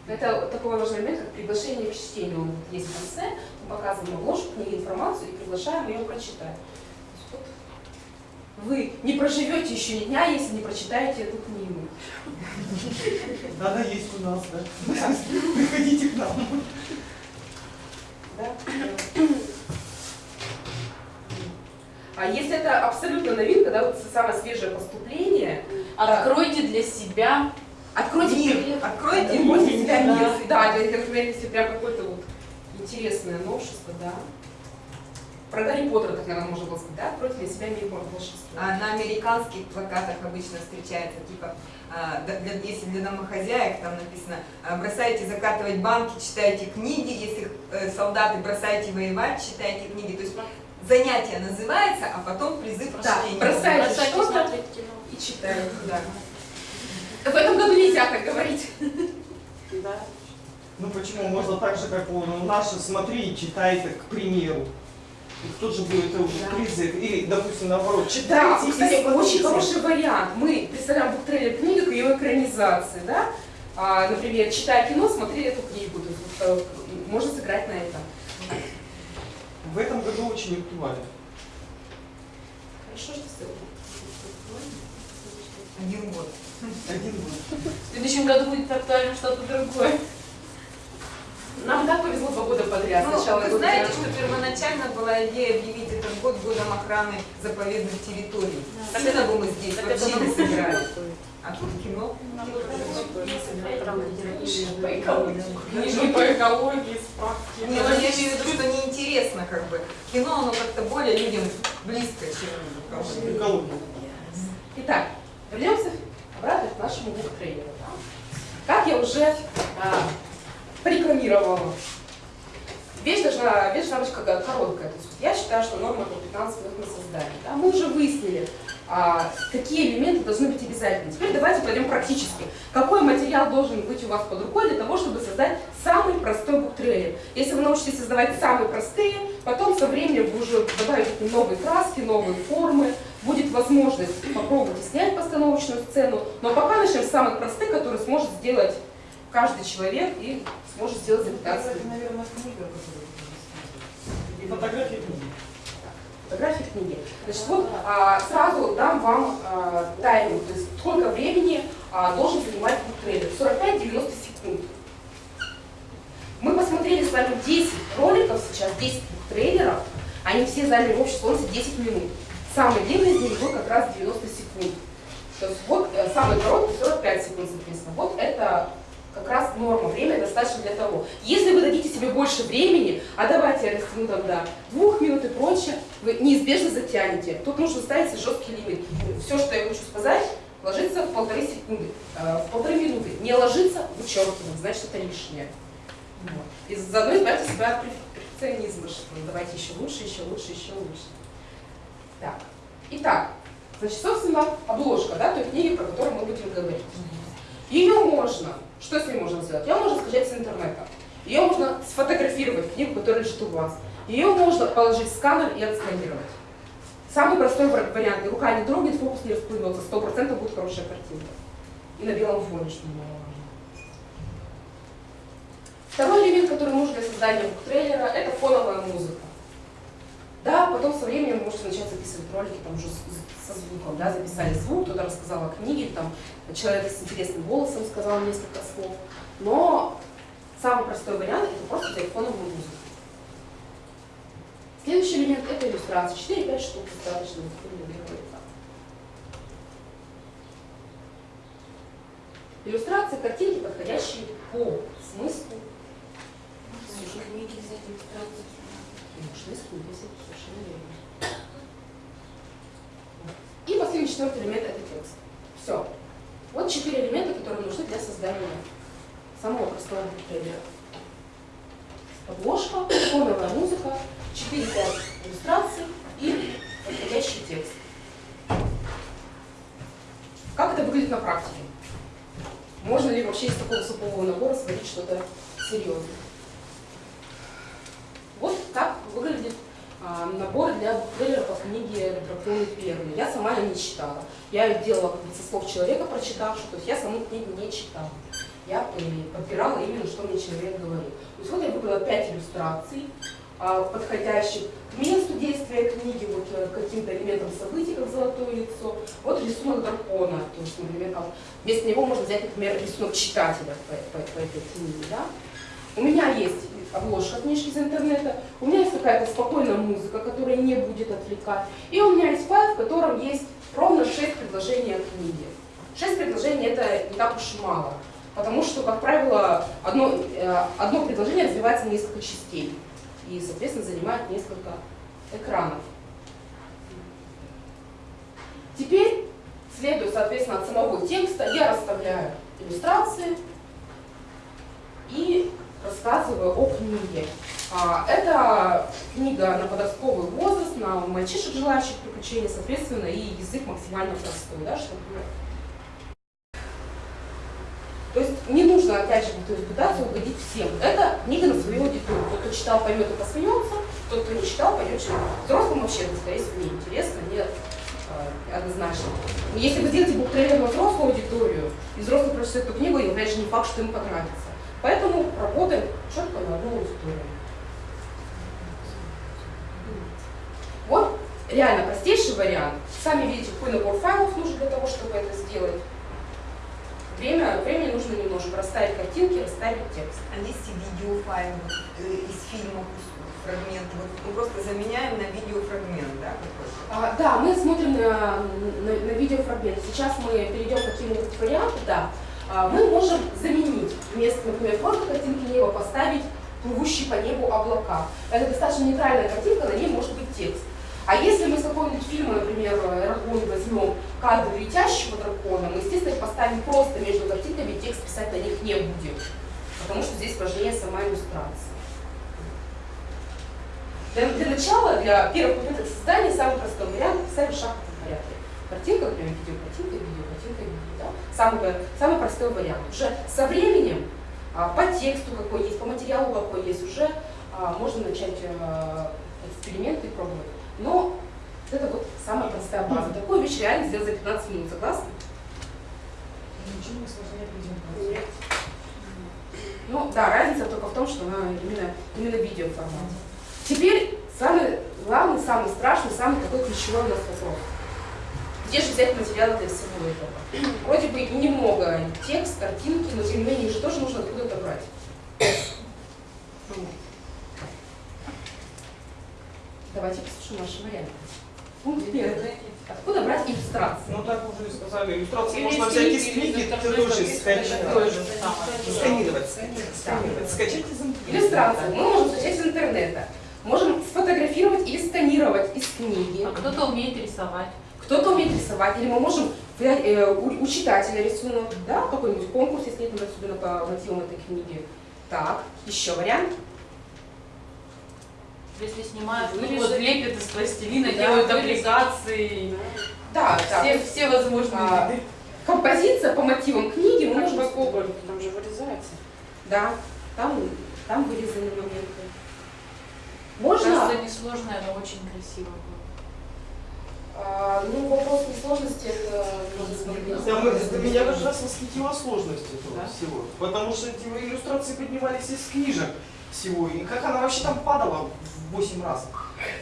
Speaker 1: Это такой важный момент, как приглашение к чтению. Он есть в конце, мы показываем обложку, книги, информацию и приглашаем ее прочитать. Вот Вы не проживете еще ни дня, если не прочитаете эту книгу.
Speaker 9: Она есть у нас, да. Приходите к нам.
Speaker 1: Да? А если это абсолютно новинка, да, вот самое свежее поступление,
Speaker 4: Откройте для себя
Speaker 1: откройте
Speaker 6: Мир, откройте
Speaker 1: Откройте для себя мир. Да, для- если прям какое-то вот интересное новшество, да. Про Гарри Поттера, так, наверное, можно было сказать, да? Откройте для себя мир волшебства.
Speaker 6: А на американских плакатах обычно встречается, типа, а, для- если для домохозяек, там написано, а, бросайте закатывать банки, читайте книги, если э, солдаты бросайте воевать, читайте книги. То есть занятие называется, а потом призыв к
Speaker 1: Да,
Speaker 6: чтению.
Speaker 1: бросайте
Speaker 3: Бросайте
Speaker 1: что-то и читайте.
Speaker 6: Да.
Speaker 1: В этом году нельзя так говорить.
Speaker 7: Да.
Speaker 9: Ну почему? Можно так же, как у наши, смотри и читай, так, к примеру. И кто же будет это уже
Speaker 1: Да.
Speaker 9: призыв? Или, допустим, наоборот,
Speaker 1: Да,
Speaker 9: читайте
Speaker 1: кстати,
Speaker 9: и смотрите.
Speaker 1: очень хороший вариант. Мы представляем буктрейлер книги к ее экранизации, да? А, например, читая кино, смотри эту книгу. То есть, вот, э, можно сыграть на этом.
Speaker 9: В этом году очень актуально.
Speaker 1: Хорошо, что сделали.
Speaker 6: Один год.
Speaker 9: Один год.
Speaker 4: В следующем году будет актуально что-то другое.
Speaker 1: Нам так повезло два года подряд.
Speaker 6: Ну,
Speaker 1: Сначала
Speaker 6: вы знаете, что первоначально была идея объявить этот год годом охраны заповедных территорий.
Speaker 3: Да.
Speaker 6: Сильно бы мы здесь
Speaker 3: Так
Speaker 6: вообще не сыграли. А тут кино.
Speaker 1: Книжки по экологии, справки.
Speaker 6: Не, ну я имею в виду, что неинтересно как бы. Кино, оно как-то более людям близко, чем.
Speaker 9: Экология.
Speaker 1: Итак, вернемся обратно к нашему буктрейлеру. Как я уже а, порекламировала, вещь должна, вещь должна быть короткая. То есть я считаю, что норма это 15 минут на создание. Да? Мы уже выяснили, а, какие элементы должны быть обязательны. Теперь давайте пойдем практически. Какой материал должен быть у вас под рукой для того, чтобы создать самый простой буктрейлер? Если вы научитесь создавать самые простые, потом со временем вы уже добавите новые краски, новые формы, будет возможность попробовать снять постановочную сцену, но пока начнем с самых простых, которые сможет сделать каждый человек и сможет сделать за 15 минут.
Speaker 9: Это, наверное. И фотографии книги.
Speaker 1: Фотографии книги. Значит, вот а, сразу дам вам а, тайминг, то есть сколько времени а, должен занимать буктрейлер. 45-90 секунд. Мы посмотрели с вами 10 роликов сейчас, 10 буктрейлеров. Они все заняли в общей сложности 10 минут. Самый длинный из них был как раз 90 секунд. То есть вот э, самый короткий 45 секунд, соответственно. Вот это как раз норма, время достаточно для того. Если вы дадите себе больше времени, а давайте я растяну там до двух минут и прочее, вы неизбежно затянете. Тут нужно ставить жесткий лимит. Все, что я хочу сказать, ложится в полторы секунды, э, в полторы минуты. Не ложится, вычеркиваем, значит это лишнее. Вот. И заодно избавьте себя от перфекционизма, что давайте еще лучше, еще лучше, еще лучше. Так, итак, значит, собственно, обложка, да, той книги, про которую мы будем говорить. Ее можно, что с ней можно сделать? Ее можно скачать с интернета. Ее можно сфотографировать, книгу, которая лежит у вас. Ее можно положить в сканер и отсканировать. Самый простой вари- вариант. И рука не дрогнет, фокус не расплывется. Сто процентов будет хорошая картинка. И на белом фоне, что немаловажно. Второй элемент, который нужен для создания буктрейлера, это фоновая музыка. Да, потом со временем можете начать записывать ролики там уже со звуком, да, записали звук, кто-то рассказал о книге, там человек с интересным голосом сказал несколько слов. Но самый простой вариант это просто взять фоновую музыку. Следующий элемент это иллюстрация. 4-5 штук достаточно. Иллюстрации, картинки, подходящие по смыслу.
Speaker 10: Книги взять иллюстрации.
Speaker 1: Можно из книги взять, совершенно верно. И последний четвертый элемент это текст. Все. Вот четыре элемента, которые нужны для создания самого простого трейлера. Подложка, фоновая музыка, 4-5 иллюстраций и подходящий текст. Как это выглядит на практике? Можно ли вообще из такого супового набора сварить что-то серьезное? Так выглядит а, набор для трейлера по книге «Драконы первые». Я сама ее не читала. Я ее делала как бы со слов человека, прочитавшего, то есть я саму книгу не читала. Я э, подбирала именно, что мне человек говорил. То есть вот я выбрала пять иллюстраций, а, подходящих к месту действия книги, вот э, каким-то элементам событий, как золотое лицо. Вот рисунок дракона, то есть, например, как вместо него можно взять, например, рисунок читателя по, по- по этой книге. Да? У меня есть обложка книжки из интернета, у меня есть какая-то спокойная музыка, которая не будет отвлекать, и у меня есть файл, в котором есть ровно 6 предложений о книге. 6 предложений это не так уж и мало, потому что, как правило, одно, э, одно предложение развивается на несколько частей и, соответственно, занимает несколько экранов. Теперь, следуя, соответственно, от самого текста, я расставляю иллюстрации и рассказываю о книге. А, Это книга на подростковый возраст, на мальчишек, желающих приключений, соответственно, и язык максимально простой, да, чтобы то есть не нужно, опять же, то есть пытаться угодить всем. Это книга на свою аудиторию. Тот, кто читал, поймет и посмеется, тот, кто не читал, поймет, что взрослым вообще, скорее всего, не интересно, не однозначно. Но если вы сделаете буктрейлер на взрослую аудиторию, и взрослый прочитает эту книгу, и опять же не факт, что ему понравится. Поэтому работаем четко на одну аудиторию. Вот реально простейший вариант. Сами видите, какой набор файлов нужен для того, чтобы это сделать. Время, времени нужно немножко расставить картинки, расставить текст.
Speaker 6: А есть и видеофайл вот, э, из фильма фрагмент. Вот мы просто заменяем на видеофрагмент, да.
Speaker 1: А, да, мы смотрим на, на, на видеофрагмент. Сейчас мы перейдем к каким-нибудь вариантам, да. А, мы можем заменить вместо, например, просто картинки неба поставить плывущие по небу облака. Это достаточно нейтральная картинка, на ней может быть текст. А если мы с какого-нибудь фильма, например, «Эрагон» возьмем кадр летящего дракона, мы, естественно, поставим просто между картинками, текст писать на них не будем. Потому что здесь важнее сама иллюстрация. Для, для начала, для первых попыток создания, самый простой вариант писать в шахматном порядке. Картинка, например, видео, картинка, видео? Самый, самый простой вариант. Уже со временем, а, по тексту какой есть, по материалу какой есть, уже а, можно начать а, эксперименты пробовать. Но это вот самая простая база. Такую вещь реально сделать за 15 минут, согласны?
Speaker 2: Ничего не сложнее.
Speaker 1: Ну да, разница только в том, что она именно, именно видео формат. Теперь самый главный, самый страшный, самый такой ключевой у нас вопрос. Где же взять материалы для всего этого? Вроде бы немного текст, картинки, но тем не менее их же тоже нужно откуда-то брать. Давайте послушаем наши варианты. Пункт первый. Откуда брать иллюстрации?
Speaker 5: Ну так уже и сказали, иллюстрации можно
Speaker 4: из
Speaker 5: взять
Speaker 4: книги,
Speaker 5: из
Speaker 4: или
Speaker 5: книги,
Speaker 4: из
Speaker 5: ты
Speaker 4: интернета,
Speaker 5: тоже
Speaker 1: же
Speaker 5: Сканировать, сканировать, скачать из интернета.
Speaker 1: Иллюстрации мы можем скачать из интернета. Можем сфотографировать или сканировать из книги.
Speaker 4: А кто-то умеет рисовать.
Speaker 1: Кто-то умеет рисовать, или мы можем взять э, у, у читателя рисунок, да, какой-нибудь конкурс, если это особенно по мотивам этой книги. Так, еще вариант.
Speaker 4: Если снимают, ну, вот лепят из пластилина,
Speaker 1: Да,
Speaker 4: делают аппликации.
Speaker 1: Да, да.
Speaker 4: Все, все возможные
Speaker 1: А,
Speaker 4: виды.
Speaker 1: композиция по мотивам книги мы можем использовать.
Speaker 7: там же вырезается.
Speaker 1: Да, там, там вырезаны моменты. Можно,
Speaker 4: Кажется, несложно, но очень красиво.
Speaker 1: А, ну вопрос несложности, это.
Speaker 5: Да, мы- это меня даже раз восхитила сложность этого
Speaker 4: Да?
Speaker 5: всего. Потому что эти иллюстрации поднимались из книжек всего. И как она вообще там падала в 8 раз.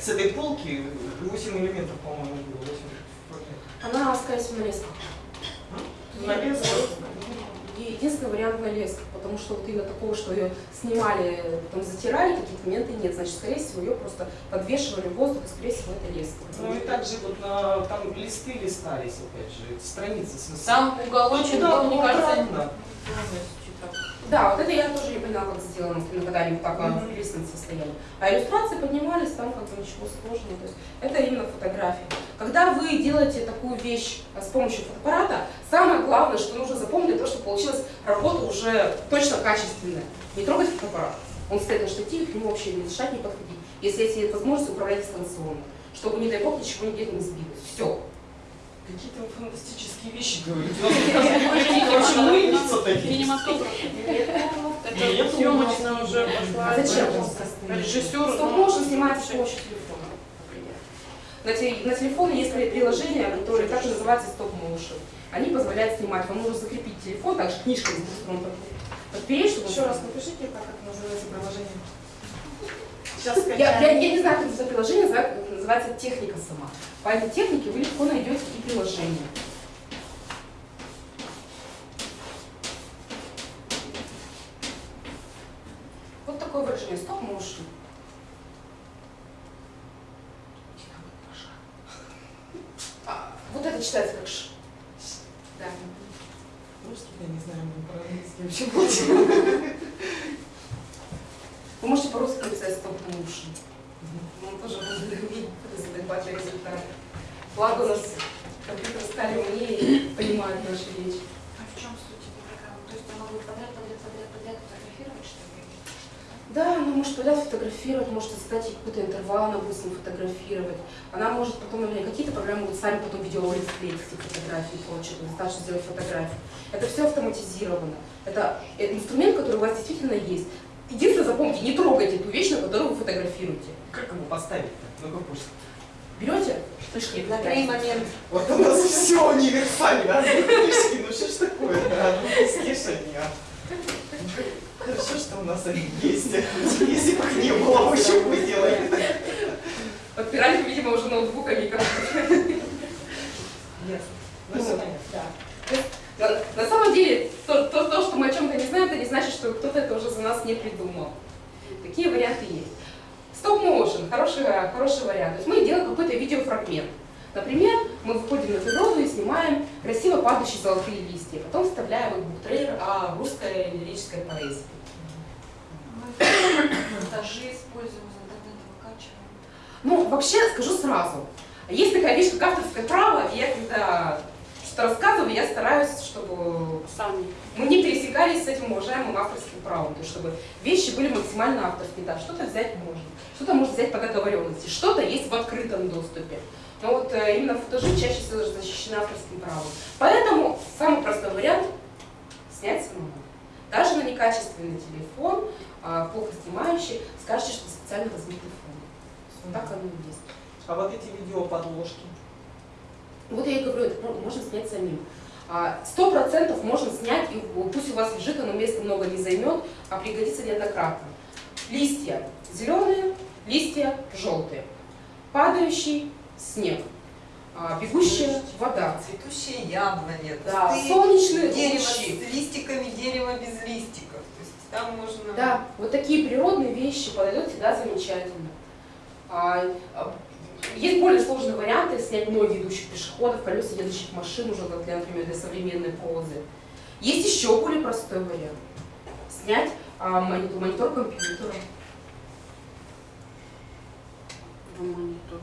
Speaker 5: с этой полки 8 элементов, по-моему, было. 8
Speaker 1: Она, скорее всего, на лесках. И Единственный вариант на лесках, потому что вот именно такого, что ее снимали, потом затирали, таких моменты нет. Значит, скорее всего, ее просто подвешивали в воздух, и, скорее всего, это леска.
Speaker 5: Ну и также вот на, там листы листались, опять же, страницы с
Speaker 4: Сам уголочек,
Speaker 5: Да,
Speaker 4: был, мне
Speaker 5: ну,
Speaker 4: кажется.
Speaker 1: Да, вот это я тоже не поняла, как сделано, когда они вот так
Speaker 5: Мгм.
Speaker 1: в лестном состоянии. А иллюстрации поднимались, там как бы ничего сложного. То есть это именно фотография. Когда вы делаете такую вещь а, с помощью фотоаппарата, самое главное, что нужно запомнить, того, чтобы получилась работа уже точно качественная. Не трогать фотоаппарат. Он стоит на штативе, к нему вообще не дышать, не подходить. Если есть нет возможности, управлять дистанционно. Чтобы, не дай бог, ничего нигде не сбилось. Все.
Speaker 5: Какие-то вы фантастические вещи говорите. Оказывается, вообще мыльница такие.
Speaker 3: Кинематограф.
Speaker 4: Это съемочная уже пошла.
Speaker 1: Зачем?
Speaker 4: Режиссер,
Speaker 1: Стоп
Speaker 4: ну,
Speaker 1: можно снимать с помощью телефона, например. На, те- на телефоне есть при- приложения, которые также называются стоп motion. Они позволяют снимать. Вам нужно закрепить телефон, также книжкой с под- подпереть, чтобы
Speaker 2: Еще раз напишите, как это называется приложение.
Speaker 1: Я, я, я не знаю, как это приложение называется, техника сама. По этой технике вы легко найдете и приложение. Вот такое выражение стоп motion. А, вот это читается как ш. Да.
Speaker 5: Русский, я не знаю, мы про английский вообще молчим.
Speaker 1: Вы можете по-русски написать стоп motion. Он тоже будет задавать результат. Благо у нас компьютер стали умнее и понимают наши речи.
Speaker 3: А в чем суть этой программы? То есть она будет подряд, подряд, подряд, подряд фотографировать, что ли?
Speaker 1: Да, она может подряд фотографировать, может задать ей какой-то интервал, она будет с ним фотографировать. Она может потом, например, какие-то программы будут сами потом видеоролик склеить эти фотографии, прочее, достаточно сделать фотографию. Это все автоматизировано. Это э, инструмент, который у вас действительно есть. Единственное, запомните, не трогайте ту вещь, на которую вы фотографируете.
Speaker 5: Поставить-то? Ну-ка пусть.
Speaker 1: Берете штучки,
Speaker 7: Наклей момент.
Speaker 5: Вот у нас все универсально. Книжки, ну что ж такое-то? Одну слышание. Хорошо, что у нас они есть. Если бы их не было, мы что бы делали?
Speaker 1: Подпирали, видимо, уже ноутбуками и компьютерами.
Speaker 5: Ясно. Ну, все понятно.
Speaker 1: Да. То есть, На, на самом деле, то, то, то, что мы о чем-то не знаем, это не значит, что кто-то это уже за нас не придумал. Такие варианты есть. Стоп-моушен, хороший, хороший вариант. То есть мы делаем какой-то видеофрагмент. Например, мы выходим на природу и снимаем красиво падающие золотые листья. Потом вставляем их в буктрейлер о русской лирической поэзии.
Speaker 3: Монтажи используем, из интернета выкачиваем.
Speaker 1: Ну, вообще, скажу сразу. Есть такая вещь, как авторское право, и я когда что-то рассказываю, я стараюсь, чтобы
Speaker 10: Сами.
Speaker 1: мы не пересекались с этим уважаемым авторским правом, то есть чтобы вещи были максимально авторские. Да, что-то взять можно, что-то можно взять по договоренности, что-то есть в открытом доступе. Но вот э, именно футажи чаще всего защищены авторским правом. Поэтому самый простой вариант – снять самому. Даже на некачественный телефон, а, плохо снимающий, скажете, что специально размытый фон. Вот так оно и есть.
Speaker 5: А вот эти видеоподложки.
Speaker 1: Вот я и говорю, это можно снять самим. А, Сто процентов можно снять, и пусть у вас лежит, оно места много не займет, а пригодится неоднократно. Листья зеленые, листья желтые. Падающий снег. А, Бегущая вода.
Speaker 6: Цветущие яблони,
Speaker 1: Да, солнечные
Speaker 6: дерева
Speaker 1: лучи.
Speaker 6: с листиками, дерево без листиков. То есть там можно...
Speaker 1: Да, вот такие природные вещи подойдут всегда замечательно. А, а, Есть более сложные варианты снять ноги идущих пешеходов, колеса едущих машин, уже как для, например, для современной прозы. Есть еще более простой вариант. Снять а, монитор, монитор компьютера.
Speaker 10: монитор.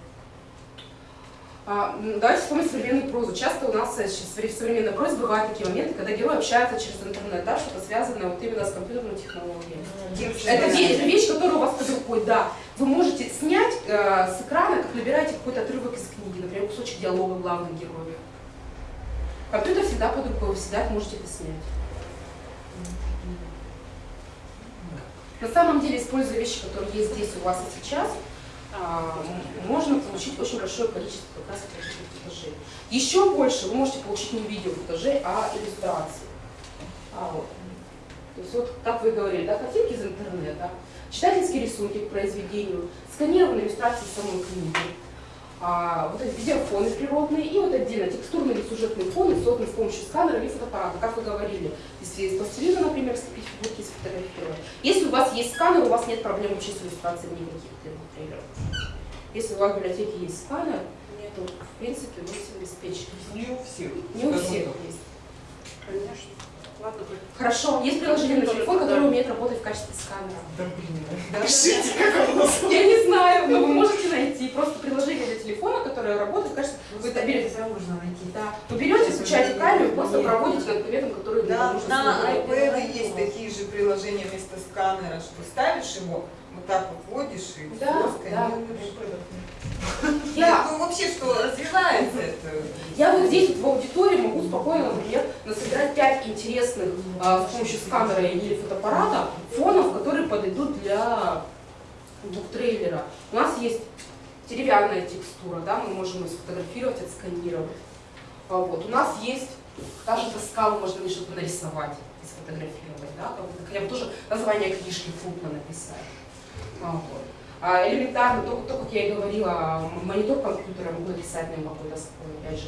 Speaker 1: А, давайте вспомним современную прозу. Часто у нас э, в современной прозе бывают такие моменты, когда герои общаются через интернет, да, что-то связанное вот именно с компьютерной технологией. Это, ве- это вещь, которая у вас под рукой, да. Вы можете снять э, с экрана, как набираете какой-то отрывок из книги, например, кусочек диалога главных героев. Компьютер всегда под рукой, вы всегда можете это снять. На самом деле, используя вещи, которые есть здесь у вас и сейчас, можно получить очень большое количество как раз. Еще больше вы можете получить не видео футажей, а иллюстрации. А, вот. То есть вот, как вы говорили, да, картинки из интернета, читательские рисунки к произведению, сканированные иллюстрации самой книги, а, вот эти видеофоны природные и вот отдельно текстурные или сюжетные фоны, созданные с помощью сканера или фотоаппарата. Как вы говорили, если из пластилина, например, слепить фигурки и сфотографировать. Если у вас есть сканер, у вас нет проблем вообще с иллюстрацией никаких трейлеров. Если у вас в библиотеке есть сканер, то в принципе вы все обеспечены.
Speaker 9: Не у всех.
Speaker 1: Не у всех есть.
Speaker 10: Конечно. Ладно.
Speaker 1: Хорошо, есть приложение на телефон, которое умеет работать в качестве сканера.
Speaker 9: Да блин.
Speaker 5: Пишите, как оно называется.
Speaker 1: Я не знаю, но вы можете найти просто приложение для телефона, которое работает в качестве... Вы это берете,
Speaker 6: можно найти.
Speaker 1: да. Вы берете, включаете камеру, просто проводите конкурентом, который
Speaker 6: Да, на iPad есть такие же приложения вместо сканера, что ставишь его, вот так вот вводишь и
Speaker 1: Да, да. Я,
Speaker 6: вообще, что развивается это.
Speaker 1: я вот здесь вот в аудитории могу спокойно, например, насобирать пять интересных а, с помощью сканера или фотоаппарата фонов, которые подойдут для буктрейлера. У нас есть деревянная текстура, да, мы можем ее сфотографировать, отсканировать. А Вот. У нас есть даже доска, можно мне что-то нарисовать и сфотографировать, да, хотя бы тоже название книжки крупно написать. А, вот. А элементарно, то, то, как я и говорила, монитор компьютера могу написать на нем какой-то слой, опять же.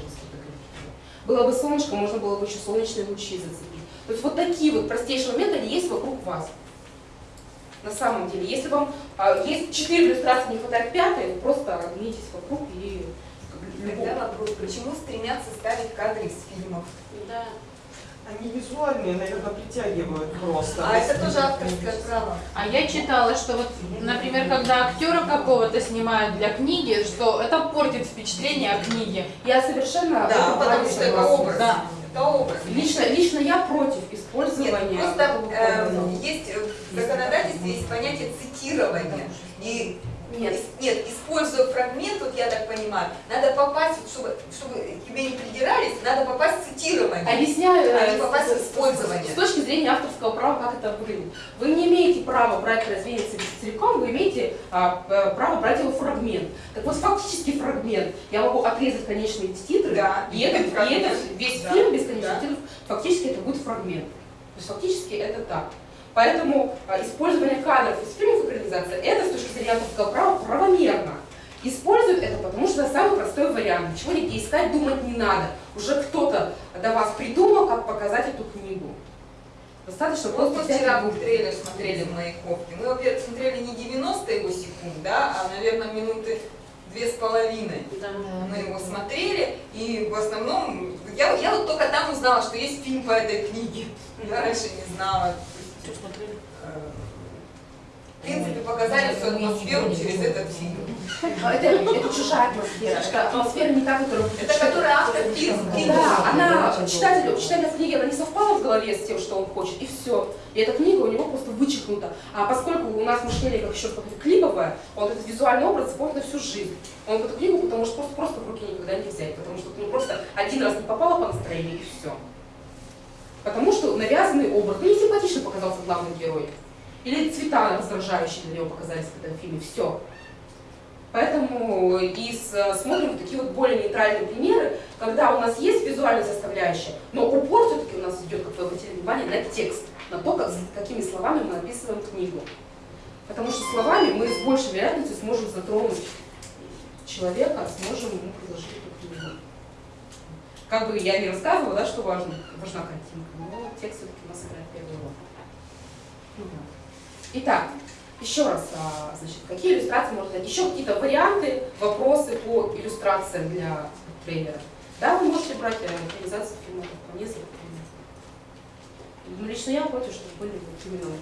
Speaker 1: Было бы солнышко, можно было бы еще солнечные лучи зацепить. То есть вот такие вот простейшие моменты, они есть вокруг вас. На самом деле, если вам а, есть четыре иллюстрации, не хватает пятой, просто оглянитесь вокруг и.
Speaker 6: Тогда вопрос, почему стремятся ставить кадры из фильмов?
Speaker 10: Да.
Speaker 5: Они визуальные, наверное, притягивают просто.
Speaker 6: А это тоже авторское право.
Speaker 4: А я читала, что вот, например, когда актера какого-то снимают для книги, что это портит впечатление о книге.
Speaker 1: Я совершенно
Speaker 6: Да, потому что это образ.
Speaker 4: Да.
Speaker 6: Это образ.
Speaker 1: Лично, лично я против использования
Speaker 6: Нет, просто
Speaker 1: образа.
Speaker 6: есть э, в законодательстве есть понятие цитирования. И
Speaker 1: Нет,
Speaker 6: нет, используя фрагмент, вот я так понимаю, надо попасть, чтобы, чтобы тебе не придирались, надо попасть в цитирование.
Speaker 1: Объясняю,
Speaker 6: А
Speaker 1: э,
Speaker 6: не попасть в использование.
Speaker 1: С точки зрения авторского права, как это выглядит. Вы не имеете права брать произведение цел- целиком, вы имеете а, п- право брать его фрагмент. Так вот, фактически фрагмент. Я могу отрезать конечные титры,
Speaker 6: Да,
Speaker 1: и, этот, и этот весь
Speaker 6: Да,
Speaker 1: фильм без конечных
Speaker 6: да.
Speaker 1: титров, фактически это будет фрагмент. То есть фактически это так. Поэтому а, использование кадров из фильмов экранизации, это с точки зрения авторского права правомерно. Используют это, потому что это самый простой вариант. Ничего нигде искать, думать не надо. Уже кто-то до вас придумал, как показать эту книгу. Достаточно
Speaker 6: Вот
Speaker 1: просто
Speaker 6: мы
Speaker 1: взять
Speaker 6: вчера был трейлер смотрели в моей кофте. Мы, во-первых, смотрели не 90 его секунд, да, а, наверное, минуты две с половиной.
Speaker 10: Да.
Speaker 6: Мы его смотрели, и в основном, я, я вот только там узнала, что есть фильм по этой книге. Я раньше не знала. В принципе, показали всю атмосферу через этот фильм.
Speaker 1: А Это, это чужая атмосфера. Это атмосфера не та, которую
Speaker 6: Это который автор фильм.
Speaker 1: Да, она, читателю, читателя книги, она не совпала в голове с тем, что он хочет, и все. И эта книга у него просто вычеркнута. А поскольку у нас мышление как еще какое-то клиповое, он этот визуальный образ запомнит на всю жизнь. Он эту книгу потому что просто, просто в руки никогда не взять, потому что ну, просто один раз не попало по настроению, и все. Навязанный образ, ну не симпатично показался главный герой. Или цвета раздражающие для него показались в этом фильме, все. Поэтому и смотрим такие вот более нейтральные примеры, когда у нас есть визуальная составляющая, но упор все-таки у нас идет, как вы обратили внимание, на текст, на то, как, какими словами мы описываем книгу. Потому что словами мы с большей вероятностью сможем затронуть человека, сможем ему предложить. Как бы я не рассказывала, да, что важно, важна картинка, но текст все-таки у нас играет первую роль. Итак, еще раз, а, значит, какие иллюстрации можно дать? Еще какие-то варианты, вопросы по иллюстрациям для трейлера. Да, вы можете брать э, экранизацию фильма, вполне законно. Ну, лично я против, чтобы были вот именно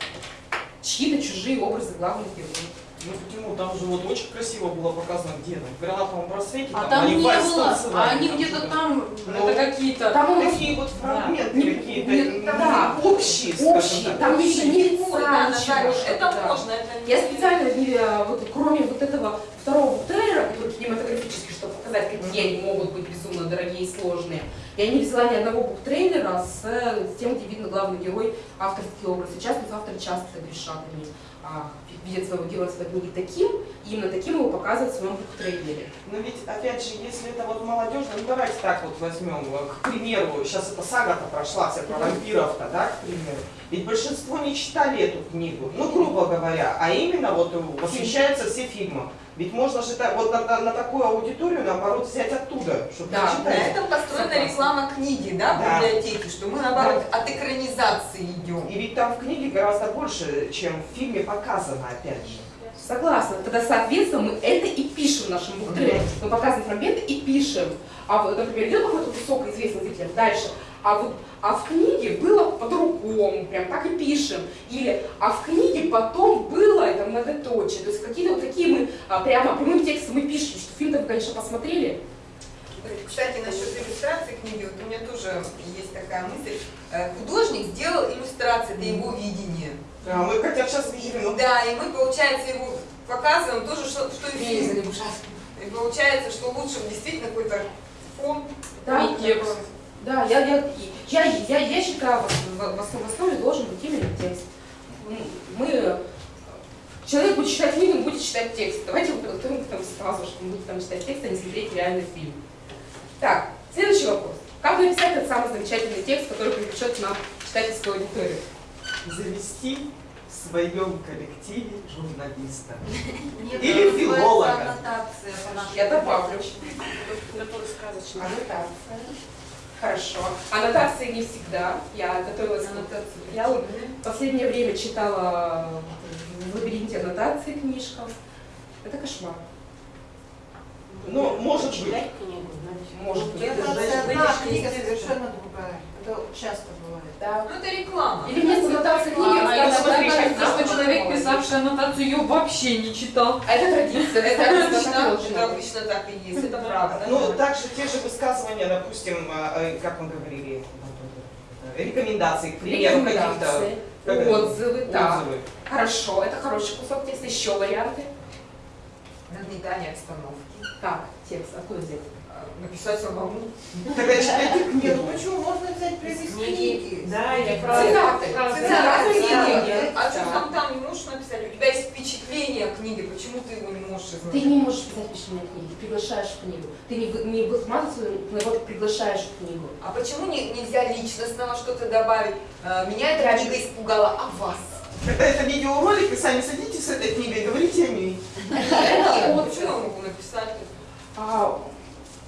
Speaker 1: чьи-то чужие образы главных героев.
Speaker 5: Ну почему? Там же вот очень красиво было показано, где там, в гранатовом просвете,
Speaker 4: А там
Speaker 5: они
Speaker 4: не было,
Speaker 5: танцевали,
Speaker 4: а они
Speaker 5: там
Speaker 4: где-то там,
Speaker 5: Ну,
Speaker 4: это какие-то...
Speaker 1: Там
Speaker 5: Такие вот фрагменты
Speaker 1: Не-
Speaker 5: какие-то,
Speaker 1: да.
Speaker 5: общие,
Speaker 1: общие,
Speaker 5: так.
Speaker 1: там еще не лица,
Speaker 6: Ой, да,
Speaker 1: ничего,
Speaker 6: это
Speaker 1: да.
Speaker 6: можно, это.
Speaker 1: Я специально, не, э, вот, кроме вот этого второго трейлера, который кинематографический, чтобы показать, какие они могут быть безумно дорогие и сложные, я не взяла ни одного буктрейлера с, э, с тем, где видно главный герой, авторский образ. Сейчас вот авторы часто грешат они. Видят своего этой книге таким, и именно таким его показывают в своем буктрейлере.
Speaker 5: Но ведь, опять же, если это вот молодежно, ну давайте так вот возьмем, э, к примеру, сейчас эта сага-то прошла, вся про вампиров-то, да, к примеру. Ведь большинство не читали эту книгу, ну, грубо говоря, а именно вот э, восхищаются все фильмы. Ведь можно же так, вот на, на- на такую аудиторию, наоборот, взять оттуда, чтобы
Speaker 1: Да,
Speaker 6: На этом построена
Speaker 1: Согласна.
Speaker 6: реклама книги, да, в
Speaker 5: Да.
Speaker 6: библиотеке, что мы наоборот от экранизации идем.
Speaker 5: И ведь там в книге гораздо больше, чем в фильме показано, опять же.
Speaker 1: Согласна. Тогда, соответственно, мы это и пишем в нашем буктрейлере. Мы показываем фрагменты и пишем. А вот, например, идет какой-то кусок известный зрителям, дальше. А вот а в книге было по-другому, прям так и пишем. Или а в книге потом было это многоточие. То есть какие-то вот такие мы а, прямо прямым текстом мы пишем, что фильм-то вы, конечно, посмотрели.
Speaker 6: Кстати, насчет иллюстрации книги, вот у меня тоже есть такая мысль. Э, Художник сделал иллюстрации, это его видение.
Speaker 5: А мы хотя бы сейчас видели,
Speaker 6: Да, и мы, получается, его показываем тоже, что, что и фильм. И получается, что лучше действительно какой-то фон.
Speaker 1: Да,
Speaker 4: И текст.
Speaker 1: Да, я, я, я, я, я считаю, в, в, в основ- в основе должен быть именно текст. М, Мы, человек будет читать книгу, он будет читать текст. Давайте вот подготовим к этому сразу, что он будет там читать текст, а не смотреть реальный фильм. Так, следующий вопрос. Как написать этот самый замечательный текст, который привлечет нам читательскую аудиторию?
Speaker 5: завести в своем коллективе журналиста. Или филолога.
Speaker 1: Я добавлю. Аннотация. Хорошо. Аннотации не всегда. Я готовилась к Я вот в последнее время читала в лабиринте аннотации книжкам. Это кошмар.
Speaker 5: Ну, может быть.
Speaker 1: Может быть.
Speaker 10: Это
Speaker 7: одна книга совершенно другая. Это часто бывает.
Speaker 1: Да.
Speaker 6: Ну, это реклама.
Speaker 1: Или вместо аннотации книги
Speaker 4: А кажется,
Speaker 1: автор
Speaker 4: что человек, писавший аннотацию, ее вообще не читал.
Speaker 1: А это традиция.
Speaker 6: Это обычно, это обычно так и есть, это правда.
Speaker 5: Ну, также те же высказывания, допустим, а, э, как мы говорили, э, рекомендации, к примеру, каких-то
Speaker 1: отзывы, да.
Speaker 5: отзывы.
Speaker 1: Хорошо, это хороший кусок текста. Еще варианты.
Speaker 6: Нагнетание обстановки.
Speaker 1: Так, текст, откуда взять?
Speaker 6: А, Написать самому.
Speaker 5: Читайте
Speaker 7: Нет,
Speaker 5: книгу.
Speaker 7: ну почему? Можно взять прямо из книги.
Speaker 10: Да, или
Speaker 1: Цитаты.
Speaker 6: Цитаты
Speaker 1: Цитаты
Speaker 6: книги.
Speaker 1: книги.
Speaker 6: А что там там не можешь написать? У тебя есть впечатление о книге, почему ты его не можешь
Speaker 1: Ты не можешь писать впечатление книги, приглашаешь в книгу. Ты не, не высматриваешь, наоборот, приглашаешь в книгу.
Speaker 6: А почему не- нельзя личностного что-то добавить? А, Меня эта книга испугала, а вас?
Speaker 5: Когда это видеоролик, вы сами садитесь с этой книгой и говорите о ней.
Speaker 1: Вот.
Speaker 6: почему я могу написать?
Speaker 1: А,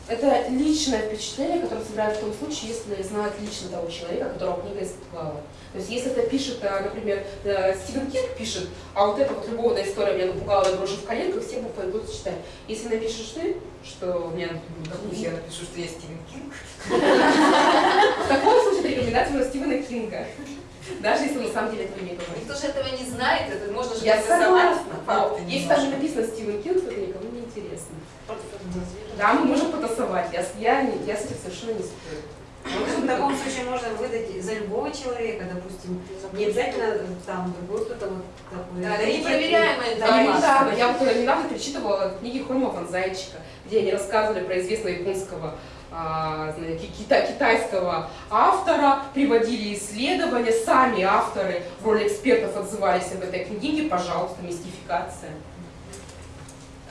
Speaker 1: это личное впечатление, которое собирают в том случае, если знают лично того человека, которого книга испугала. То есть если это пишет, э, например, э, Стивен Кинг пишет, а вот эта вот любовная история меня напугала до дрожи в коленках, все бы пойдут читать. Если напишешь ты, что меня
Speaker 6: Допустим, я напишу, что я Стивен Кинг.
Speaker 1: в таком случае на Стивена Кинга. Даже если на самом деле этого не говорит.
Speaker 6: Никто же этого не знает, это можно же
Speaker 1: Я согласна, если там не написано Стивен Кинг, то это никому не интересно. Да, мы можем потасовать, я, я, я с этим совершенно не спорю.
Speaker 11: Ну, В таком случае можно выдать за любого человека, допустим, не обязательно там другой кто-то вот такой.
Speaker 6: Да, это непроверяемая
Speaker 1: Да, недавно,
Speaker 6: информация.
Speaker 1: я вот э, недавно перечитывала книги Хрома Ван Зайчика, где они рассказывали про известного японского а, кита- китайского автора, приводили исследования, сами авторы в роли экспертов отзывались об этой книге, пожалуйста, мистификация.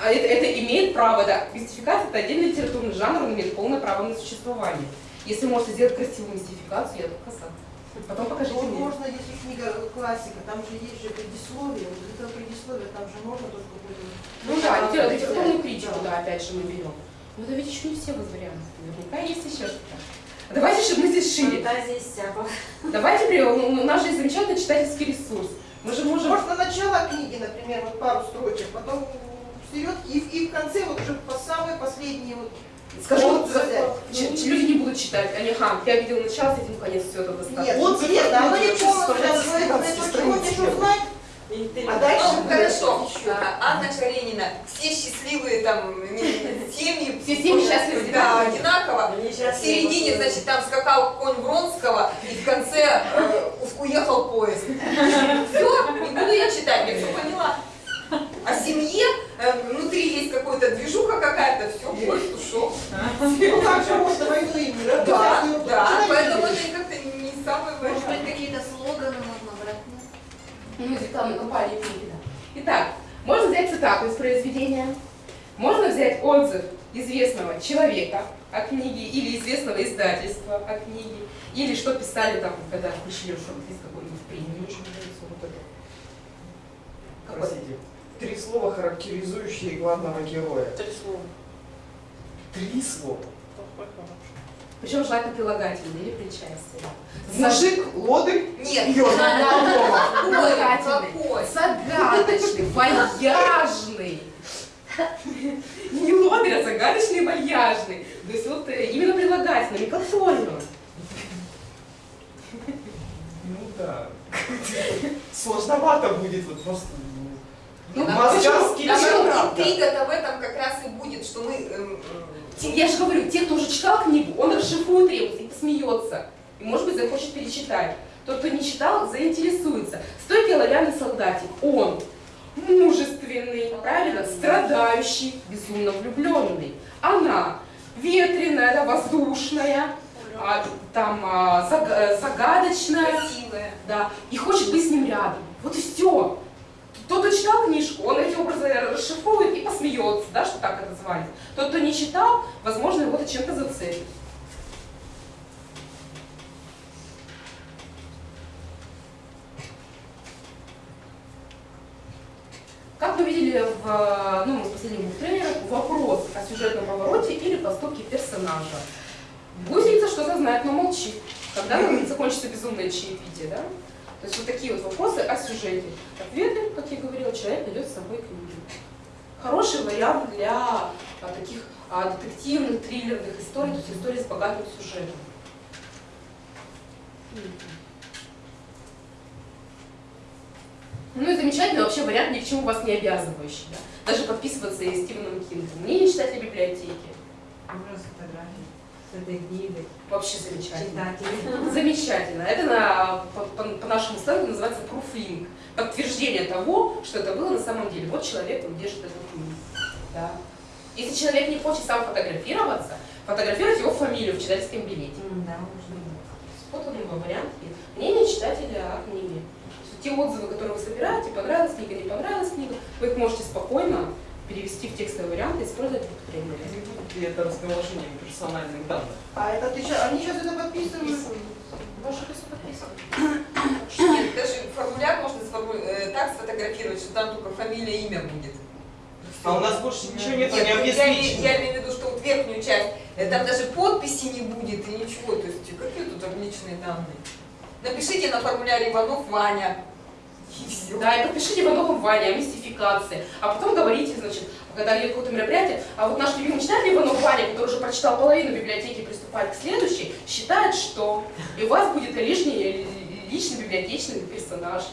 Speaker 1: А это, это имеет право, да, мистификация это отдельный литературный жанр, он имеет полное право на существование. Если можете сделать красивую мистификацию, я только за. Потом покажите
Speaker 7: Вот
Speaker 1: мне.
Speaker 7: можно, если книга классика, там же есть же предисловие, вот из этого предисловия там же можно тоже какой-то...
Speaker 1: Ну да, литера- литературную критику,
Speaker 7: да.
Speaker 1: да, опять же мы берем. Но это ведь еще не все варианты. Наверняка есть еще что-то. Давайте, чтобы мы здесь шире.
Speaker 11: Фантазия иссякла.
Speaker 1: Давайте, у нас же есть замечательный читательский ресурс. Мы же можем...
Speaker 7: Можно начало книги, например, вот пару строчек, потом вперед и, в- и в конце вот уже по самой последней вот
Speaker 1: Скажу, вот,
Speaker 7: отзывы.
Speaker 1: ч- ч- люди не будут читать. Они, ага, я видел начало, с этим конец, все, это достаточно.
Speaker 7: Нет,
Speaker 5: Отзывы
Speaker 7: интересно, оно не
Speaker 5: вообще
Speaker 7: полностью
Speaker 5: составляет
Speaker 7: рассказывает,
Speaker 5: 14
Speaker 7: но хочешь
Speaker 5: страниц.
Speaker 7: узнать, а дальше
Speaker 6: Ну, хорошо.
Speaker 7: еще.
Speaker 6: А, Анна Каренина, все счастливые там не- семьи.
Speaker 1: Все семьи счастливы
Speaker 6: Да,
Speaker 1: одинаково.
Speaker 6: В середине, значит, там скакал конь Вронского, и в конце э, уехал поезд. Все, не буду я читать, я все поняла. О семье, э, внутри есть какая-то движуха какая-то, все, поезд ушел.
Speaker 7: Ну как же можно мир?
Speaker 6: Да, да, поэтому это как-то не самый
Speaker 11: Может быть, какие-то слоганы можно брать?
Speaker 1: Ну, из рекламной кампании книги, да. Итак, можно взять цитату из произведения, можно взять отзыв известного человека о книге или известного издательства о книге, или что писали там, когда пришли шорт-лист какой-нибудь премию.
Speaker 9: Вот это. Простите. Три слова, характеризующие главного героя.
Speaker 10: Три слова.
Speaker 9: Три слова.
Speaker 1: Причем желательно прилагательные или причастие.
Speaker 9: Мужик, лодырь,
Speaker 6: Нет.
Speaker 1: Прилагательный, загадочный, вальяжный. Не лодырь, а загадочный и вальяжный. То есть вот э, именно прилагательными, как форма.
Speaker 9: Ну да. Сложновато будет вот просто.
Speaker 1: Ну,
Speaker 9: Московский
Speaker 1: почему?
Speaker 9: чел,
Speaker 1: Почему?
Speaker 9: правда.
Speaker 6: Интрига-то в этом как раз и будет, что мы... эм, эм,
Speaker 1: Я же говорю, те, кто уже читал книгу, он расшифрует ребус и посмеется. И, может быть, захочет перечитать. Тот, кто не читал, заинтересуется. Стойкий оловянный солдатик, он мужественный, правильно, страдающий, безумно влюбленный. Она ветреная, да, воздушная, а, там а, заг- э, загадочная,
Speaker 6: красивая.
Speaker 1: да, и хочет быть с ним рядом. Вот и все. Тот, кто читал книжку, он эти образы расшифрует и посмеется, да, что так это звали. Тот, кто не читал, возможно, его это чем-то зацепит. Как вы видели в ну, в последних двух трейлерах, вопрос о сюжетном повороте или поступке персонажа. Гусеница что-то знает, но молчит. Когда закончится безумное чаепитие, да? То есть вот такие вот вопросы о сюжете. Ответы, как я говорила, человек найдет с собой книгу. Хороший вариант для а, таких а, детективных, триллерных историй, то есть историй с богатым сюжетом. Ну и замечательный вообще вариант, ни к чему вас не обязывающий. Да? Даже подписываться и Стивеном Кингом. Не читать библиотеки.
Speaker 11: Образ фотографии с этой книгой.
Speaker 1: Вообще замечательно.
Speaker 11: Читатели.
Speaker 1: Замечательно. Это на, по, по- по нашему сленгу называется пруфлинг. Подтверждение того, что это было на самом деле. Вот человек, он держит эту книгу. Да. Если человек не хочет сам фотографироваться, фотографировать его фамилию в читательском билете.
Speaker 11: Да, можно.
Speaker 1: Вот он его вариант. Мнение читателя о книге. Те отзывы, которые вы собираете, понравилась книга, не понравилась книга, вы их можете спокойно перевести в текстовый вариант и использовать в
Speaker 5: будет ли это разглашением персональных данных?
Speaker 7: А это ты они сейчас это подписывают.
Speaker 1: Ваше все подписано.
Speaker 6: Нет, даже формуляр можно сформу- э, так сфотографировать, что там только фамилия, имя будет.
Speaker 5: А у нас больше ничего нет,
Speaker 6: Нет,
Speaker 5: не
Speaker 6: ну, я, име-
Speaker 5: обеспечено.
Speaker 6: я имею в виду, что вот верхнюю часть, э, там даже подписи не будет и ничего, то есть какие тут личные данные. Напишите на формуляре Иванов Ваня. И все.
Speaker 1: Да, и подпишите Иванову Ваня о мистификации. А потом говорите, значит, когда идет какое-то мероприятие, а вот наш любимый читатель Иванов Ваня, который уже прочитал половину библиотеки и приступает к следующей, считает, что и у вас будет лишний личный библиотечный персонаж.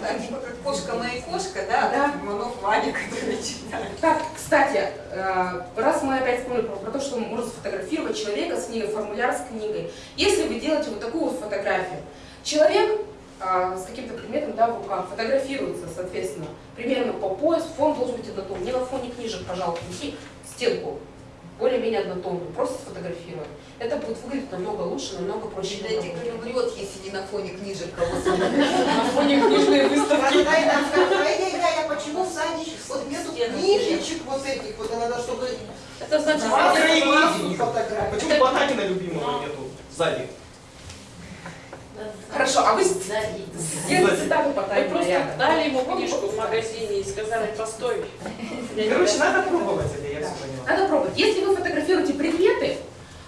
Speaker 6: Да, типа как кошка моя кошка, да,
Speaker 1: Да.
Speaker 6: Иванов Ваня, который читает.
Speaker 1: Так, кстати, э, раз мы опять вспомнили про, про то, что можно сфотографировать человека с книгой, формуляр с книгой. Если вы делаете вот такую вот фотографию, человек а, с каким-то предметом да, в руках фотографируется, соответственно, примерно по пояс, фон должен быть однотонный. Не на фоне книжек, пожалуйста, неси стенку более-менее однотонную, просто сфотографировать. Это будет выглядеть намного лучше, намного проще.
Speaker 6: Библиотекарь
Speaker 1: намного.
Speaker 6: умрет, если не на фоне книжек кого-то.
Speaker 1: На фоне книжной выставки.
Speaker 7: Когда и нам скажут, ай-яй-яй, а почему в саде вот нету книжечек вот этих, вот надо, чтобы
Speaker 10: Это значит,
Speaker 5: краеведение.
Speaker 7: фотографий.
Speaker 5: Почему Потанина любимого нету сзади?
Speaker 1: Хорошо, а вы сделайте по
Speaker 10: Мы
Speaker 1: тайме
Speaker 10: просто дали ему книжку в магазине и сказали, постой. Я
Speaker 5: Короче, надо пробовать это, я все поняла.
Speaker 1: Надо пробовать. Если вы фотографируете предметы,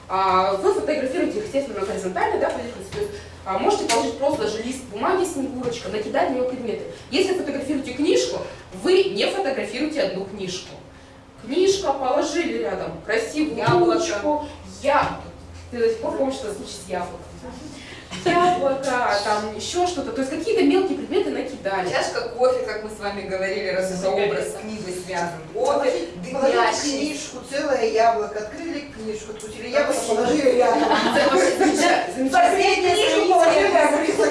Speaker 1: а, вы фотографируете их, естественно, на горизонтальной да, то есть а, можете положить просто даже лист бумаги, снегурочка, накидать на нее предметы. Если фотографируете книжку, вы не фотографируете одну книжку. Книжка положили рядом, красивую
Speaker 6: Яблоко.
Speaker 1: ручку, яблоко. Ты до сих пор помнишь этот случай с яблоком. Яблоко, там еще что-то. То есть какие-то мелкие предметы накидали.
Speaker 6: Чашка кофе, как мы с вами говорили, раз это образ с книгой связан. Кофе, дымящий.
Speaker 7: книжку, целое яблоко, открыли книжку, откусили яблоко, положили рядом. Книжку положили, а